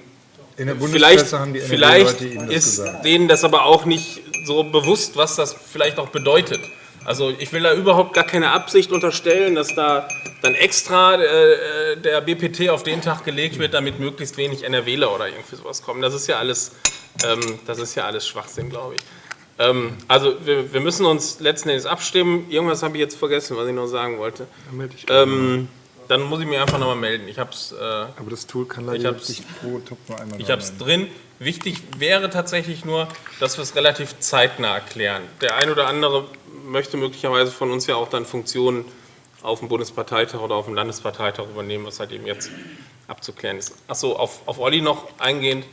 Speaker 1: In der
Speaker 13: vielleicht
Speaker 1: haben die
Speaker 13: vielleicht
Speaker 1: Ihnen das
Speaker 13: ist
Speaker 1: gesagt.
Speaker 13: denen das aber auch nicht so bewusst, was das vielleicht auch bedeutet. Also ich will da überhaupt gar keine Absicht unterstellen, dass da dann extra äh, der BPT auf den Tag gelegt wird, damit möglichst wenig NRWler oder irgendwie sowas kommen. Das ist ja alles, ähm, das ist ja alles Schwachsinn, glaube ich. Ähm, also wir, wir müssen uns letzten Endes abstimmen. Irgendwas habe ich jetzt vergessen, was ich noch sagen wollte.
Speaker 1: Dann
Speaker 13: Ähm, dann muss ich mich einfach nochmal melden. Ich habe es. Äh,
Speaker 1: Aber das Tool kann leider
Speaker 13: hab's-
Speaker 1: sich pro Top nur einmal
Speaker 13: ich habe es drin. Wichtig wäre tatsächlich nur, dass wir es relativ zeitnah erklären. Der ein oder andere möchte möglicherweise von uns ja auch dann Funktionen auf dem Bundesparteitag oder auf dem Landesparteitag übernehmen, was halt eben jetzt abzuklären ist. Achso, auf, auf Olli noch eingehend.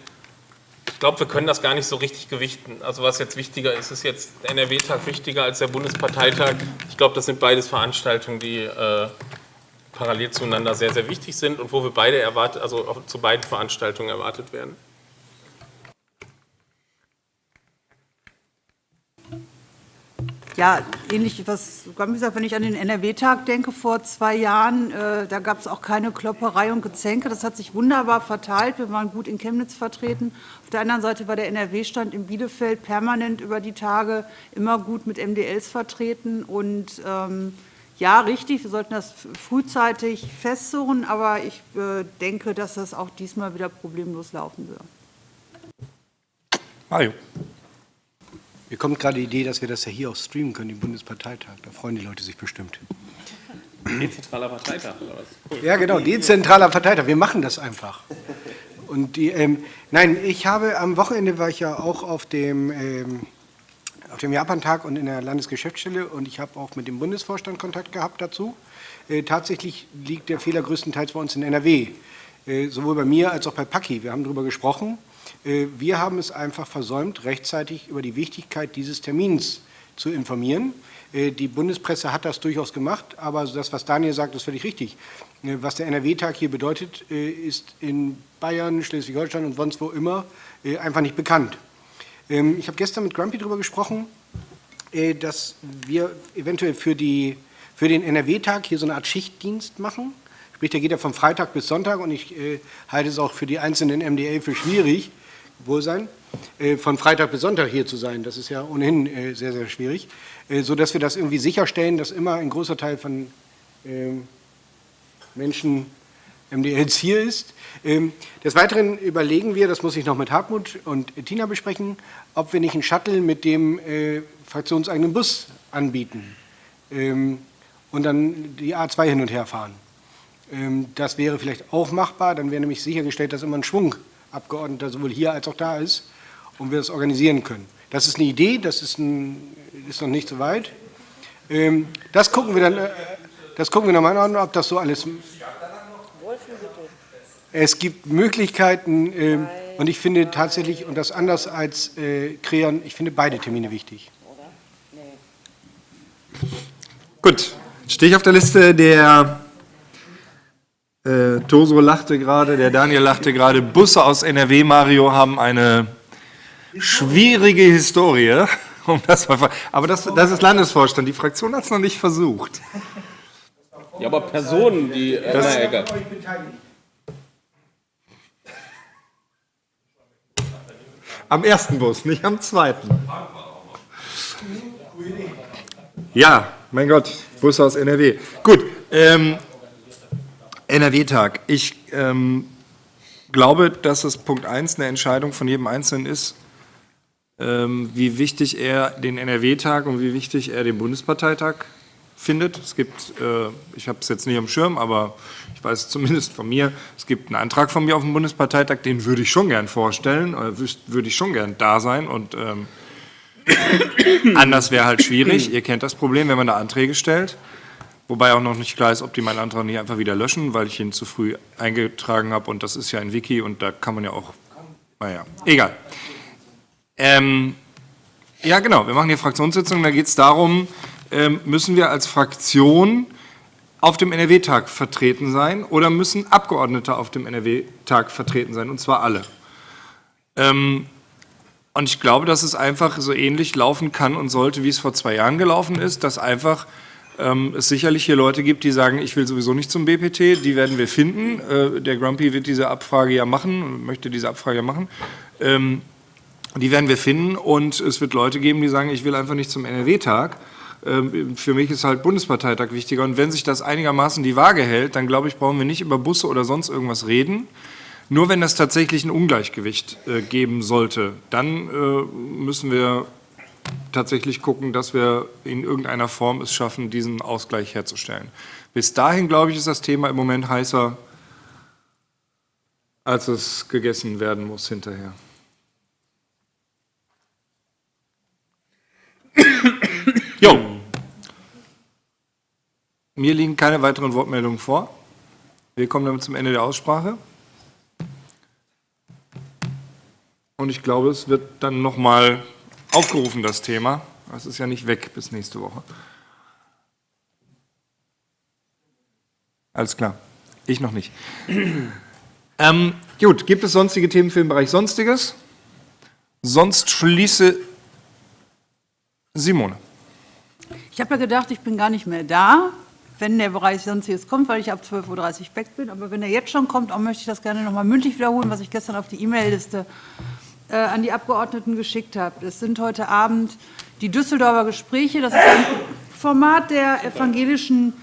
Speaker 13: Ich glaube, wir können das gar nicht so richtig gewichten. Also was jetzt wichtiger ist, ist jetzt der NRW-Tag wichtiger als der Bundesparteitag. Ich glaube, das sind beides Veranstaltungen, die äh, parallel zueinander sehr, sehr wichtig sind und wo wir beide erwartet, also zu beiden Veranstaltungen erwartet werden.
Speaker 3: Ja, ähnlich was gesagt, wenn ich an den NRW-Tag denke vor zwei Jahren, äh, da gab es auch keine Klopperei und Gezänke. Das hat sich wunderbar verteilt. Wir waren gut in Chemnitz vertreten. Auf der anderen Seite war der NRW-Stand in Bielefeld permanent über die Tage immer gut mit MDLs vertreten. Und ähm, ja, richtig, wir sollten das frühzeitig festzurren, aber ich äh, denke, dass das auch diesmal wieder problemlos laufen wird.
Speaker 1: Mario.
Speaker 6: Mir kommt gerade die Idee, dass wir das ja hier auch streamen können, den Bundesparteitag. Da freuen die Leute sich bestimmt.
Speaker 13: Dezentraler Parteitag oder was? Cool.
Speaker 6: Ja, genau, dezentraler Parteitag. Wir machen das einfach. Und die, ähm, nein, ich habe am Wochenende war ich ja auch auf dem, ähm, auf dem Japantag und in der Landesgeschäftsstelle und ich habe auch mit dem Bundesvorstand Kontakt gehabt dazu. Äh, tatsächlich liegt der Fehler größtenteils bei uns in NRW, äh, sowohl bei mir als auch bei Paki. Wir haben darüber gesprochen. Äh, wir haben es einfach versäumt, rechtzeitig über die Wichtigkeit dieses Termins zu informieren. Äh, Die Bundespresse hat das durchaus gemacht, aber das, was Daniel sagt, ist völlig richtig. Äh, Was der NRW-Tag hier bedeutet, ist in Bayern, Schleswig-Holstein und sonst wo immer einfach nicht bekannt. Ähm, Ich habe gestern mit Grumpy darüber gesprochen, dass wir eventuell für, die, für den NRW-Tag hier so eine Art Schichtdienst machen. Sprich, der geht ja von Freitag bis Sonntag und ich halte es auch für die einzelnen MDL für schwierig, wohl sein, äh, von Freitag bis Sonntag hier zu sein. Das ist ja ohnehin äh, sehr, sehr schwierig. Äh, So dass wir das irgendwie sicherstellen, dass immer ein großer Teil von ähm, Menschen MDLs hier ist. Ähm, Des Weiteren überlegen wir, das muss ich noch mit Hartmut und Tina besprechen, ob wir nicht einen Shuttle mit dem fraktionseigenen Bus anbieten. Ähm, und dann die A2 hin und her fahren. Das wäre vielleicht auch machbar, dann wäre nämlich sichergestellt, dass immer ein Schwung Abgeordneter sowohl hier als auch da ist und wir das organisieren können. Das ist eine Idee, das ist, ein, ist noch nicht so weit. Ähm, Das gucken wir dann, äh, das gucken wir nochmal an, ob das so alles... Es gibt Möglichkeiten ähm, und ich finde tatsächlich, und das anders als äh, Kreon, ich finde beide Termine wichtig.
Speaker 1: Gut, stehe ich auf der Liste. Der äh, Toso lachte gerade, der Daniel lachte gerade. Busse aus NRW, Mario, haben eine schwierige Historie. Um das mal, aber das, das ist Landesvorstand. Die Fraktion hat es noch nicht versucht.
Speaker 5: Ja, aber Personen, die. Äh,
Speaker 1: Das-
Speaker 5: na, egal.
Speaker 1: Am ersten Bus, nicht am zweiten. Ja, mein Gott, Busse aus NRW. Gut, ähm, NRW-Tag. Ich ähm, glaube, dass es Punkt 1 eine Entscheidung von jedem Einzelnen ist, ähm, wie wichtig er den NRW-Tag und wie wichtig er den Bundesparteitag findet. Es gibt, äh, ich habe es jetzt nicht am Schirm, aber ich weiß es zumindest von mir, es gibt einen Antrag von mir auf den Bundesparteitag, den würde ich schon gern vorstellen, äh, würde ich schon gern da sein und ähm, anders wäre halt schwierig. Ihr kennt das Problem, wenn man da Anträge stellt. Wobei auch noch nicht klar ist, ob die meinen Antrag nicht einfach wieder löschen, weil ich ihn zu früh eingetragen habe und das ist ja ein Wiki und da kann man ja auch, naja, egal. Ähm, ja, genau, wir machen hier Fraktionssitzungen, da geht es darum, ähm, müssen wir als Fraktion auf dem NRW-Tag vertreten sein oder müssen Abgeordnete auf dem NRW-Tag vertreten sein, und zwar alle. Ähm, und ich glaube, dass es einfach so ähnlich laufen kann und sollte, wie es vor zwei Jahren gelaufen ist, dass einfach ähm, es sicherlich hier Leute gibt, die sagen, ich will sowieso nicht zum BPT, die werden wir finden. Äh, der Grumpy wird diese Abfrage ja machen, möchte diese Abfrage ja machen. Ähm, die werden wir finden und es wird Leute geben, die sagen, ich will einfach nicht zum NRW-Tag. Ähm, Für mich ist halt Bundesparteitag wichtiger. Und wenn sich das einigermaßen die Waage hält, dann glaube ich, brauchen wir nicht über Busse oder sonst irgendwas reden. Nur wenn das tatsächlich ein Ungleichgewicht äh, geben sollte, dann äh, müssen wir tatsächlich gucken, dass wir in irgendeiner Form es schaffen, diesen Ausgleich herzustellen. Bis dahin, glaube ich, ist das Thema im Moment heißer, als es gegessen werden muss hinterher. Jo. Mir liegen keine weiteren Wortmeldungen vor. Wir kommen damit zum Ende der Aussprache. Und ich glaube, es wird dann nochmal aufgerufen, das Thema. Es ist ja nicht weg bis nächste Woche. Alles klar. Ich noch nicht. ähm, gut, gibt es sonstige Themen für den Bereich Sonstiges? Sonst schließe Simone.
Speaker 3: Ich habe ja gedacht, ich bin gar nicht mehr da, wenn der Bereich Sonstiges kommt, weil ich ab 12.30 Uhr weg bin. Aber wenn er jetzt schon kommt, auch möchte ich das gerne nochmal mündlich wiederholen, was ich gestern auf die E-Mail-Liste an die Abgeordneten geschickt habe. Es sind heute Abend die Düsseldorfer Gespräche. Das ist ein Format der evangelischen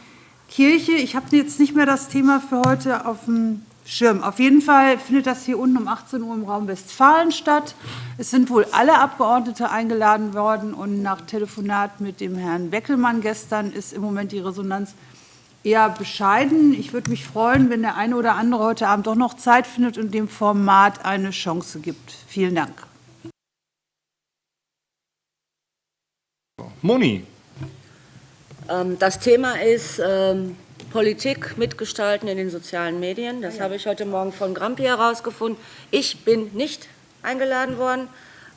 Speaker 3: Kirche. Ich habe jetzt nicht mehr das Thema für heute auf dem Schirm. Auf jeden Fall findet das hier unten um 18 Uhr im Raum Westfalen statt. Es sind wohl alle Abgeordnete eingeladen worden und nach Telefonat mit dem Herrn Beckelmann gestern ist im Moment die Resonanz eher bescheiden. Ich würde mich freuen, wenn der eine oder andere heute Abend doch noch Zeit findet und dem Format eine Chance gibt. Vielen Dank.
Speaker 1: Moni.
Speaker 10: Ähm, Das Thema ist ähm, Politik mitgestalten in den sozialen Medien. Das habe ich heute Morgen von Grampi herausgefunden. Ich bin nicht eingeladen worden.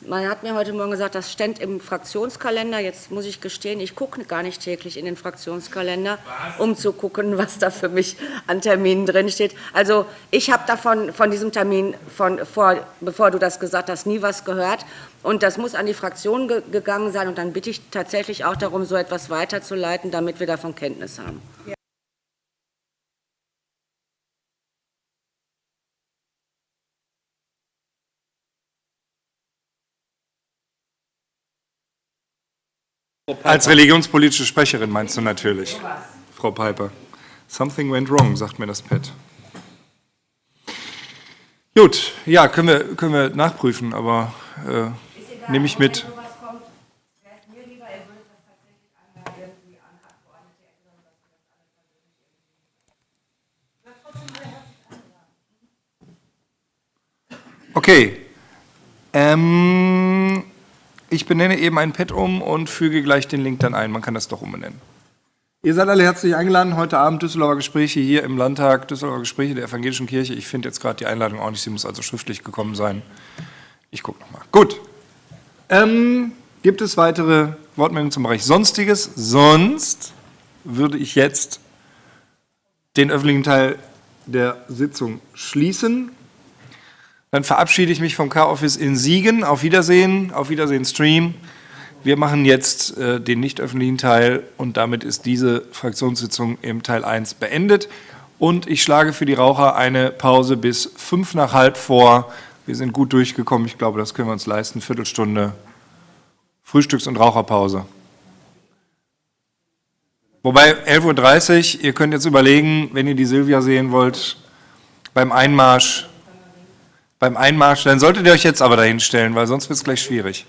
Speaker 10: Man hat mir heute Morgen gesagt, das stand im Fraktionskalender. Jetzt muss ich gestehen, ich gucke gar nicht täglich in den Fraktionskalender, um zu gucken, was da für mich an Terminen drinsteht. Also ich habe davon von diesem Termin, von, vor, bevor du das gesagt hast, nie was gehört. Und das muss an die Fraktion ge gegangen sein. Und dann bitte ich tatsächlich auch darum, so etwas weiterzuleiten, damit wir davon Kenntnis haben.
Speaker 1: Als religionspolitische Sprecherin meinst du natürlich, Frau Piper. Something went wrong, sagt mir das Pad. Gut, ja, können wir, können wir nachprüfen, aber äh, nehme ich mit. Okay. Ähm, ich benenne eben ein Pad um und füge gleich den Link dann ein. Man kann das doch umbenennen. Ihr seid alle herzlich eingeladen. Heute Abend Düsseldorfer Gespräche hier im Landtag, Düsseldorfer Gespräche der Evangelischen Kirche. Ich finde jetzt gerade die Einladung auch nicht, sie muss also schriftlich gekommen sein. Ich gucke nochmal. Gut. Ähm, gibt es weitere Wortmeldungen zum Bereich Sonstiges? Sonst würde ich jetzt den öffentlichen Teil der Sitzung schließen. Dann verabschiede ich mich vom K-Office in Siegen. Auf Wiedersehen, auf Wiedersehen Stream. Wir machen jetzt äh, den nicht öffentlichen Teil und damit ist diese Fraktionssitzung im Teil 1 beendet. Und ich schlage für die Raucher eine Pause bis fünf nach halb vor. Wir sind gut durchgekommen. Ich glaube, das können wir uns leisten. Viertelstunde Frühstücks- und Raucherpause. Wobei 11.30 Uhr, ihr könnt jetzt überlegen, wenn ihr die Silvia sehen wollt, beim Einmarsch, beim Einmarsch, dann solltet ihr euch jetzt aber dahin stellen, weil sonst wird es gleich schwierig.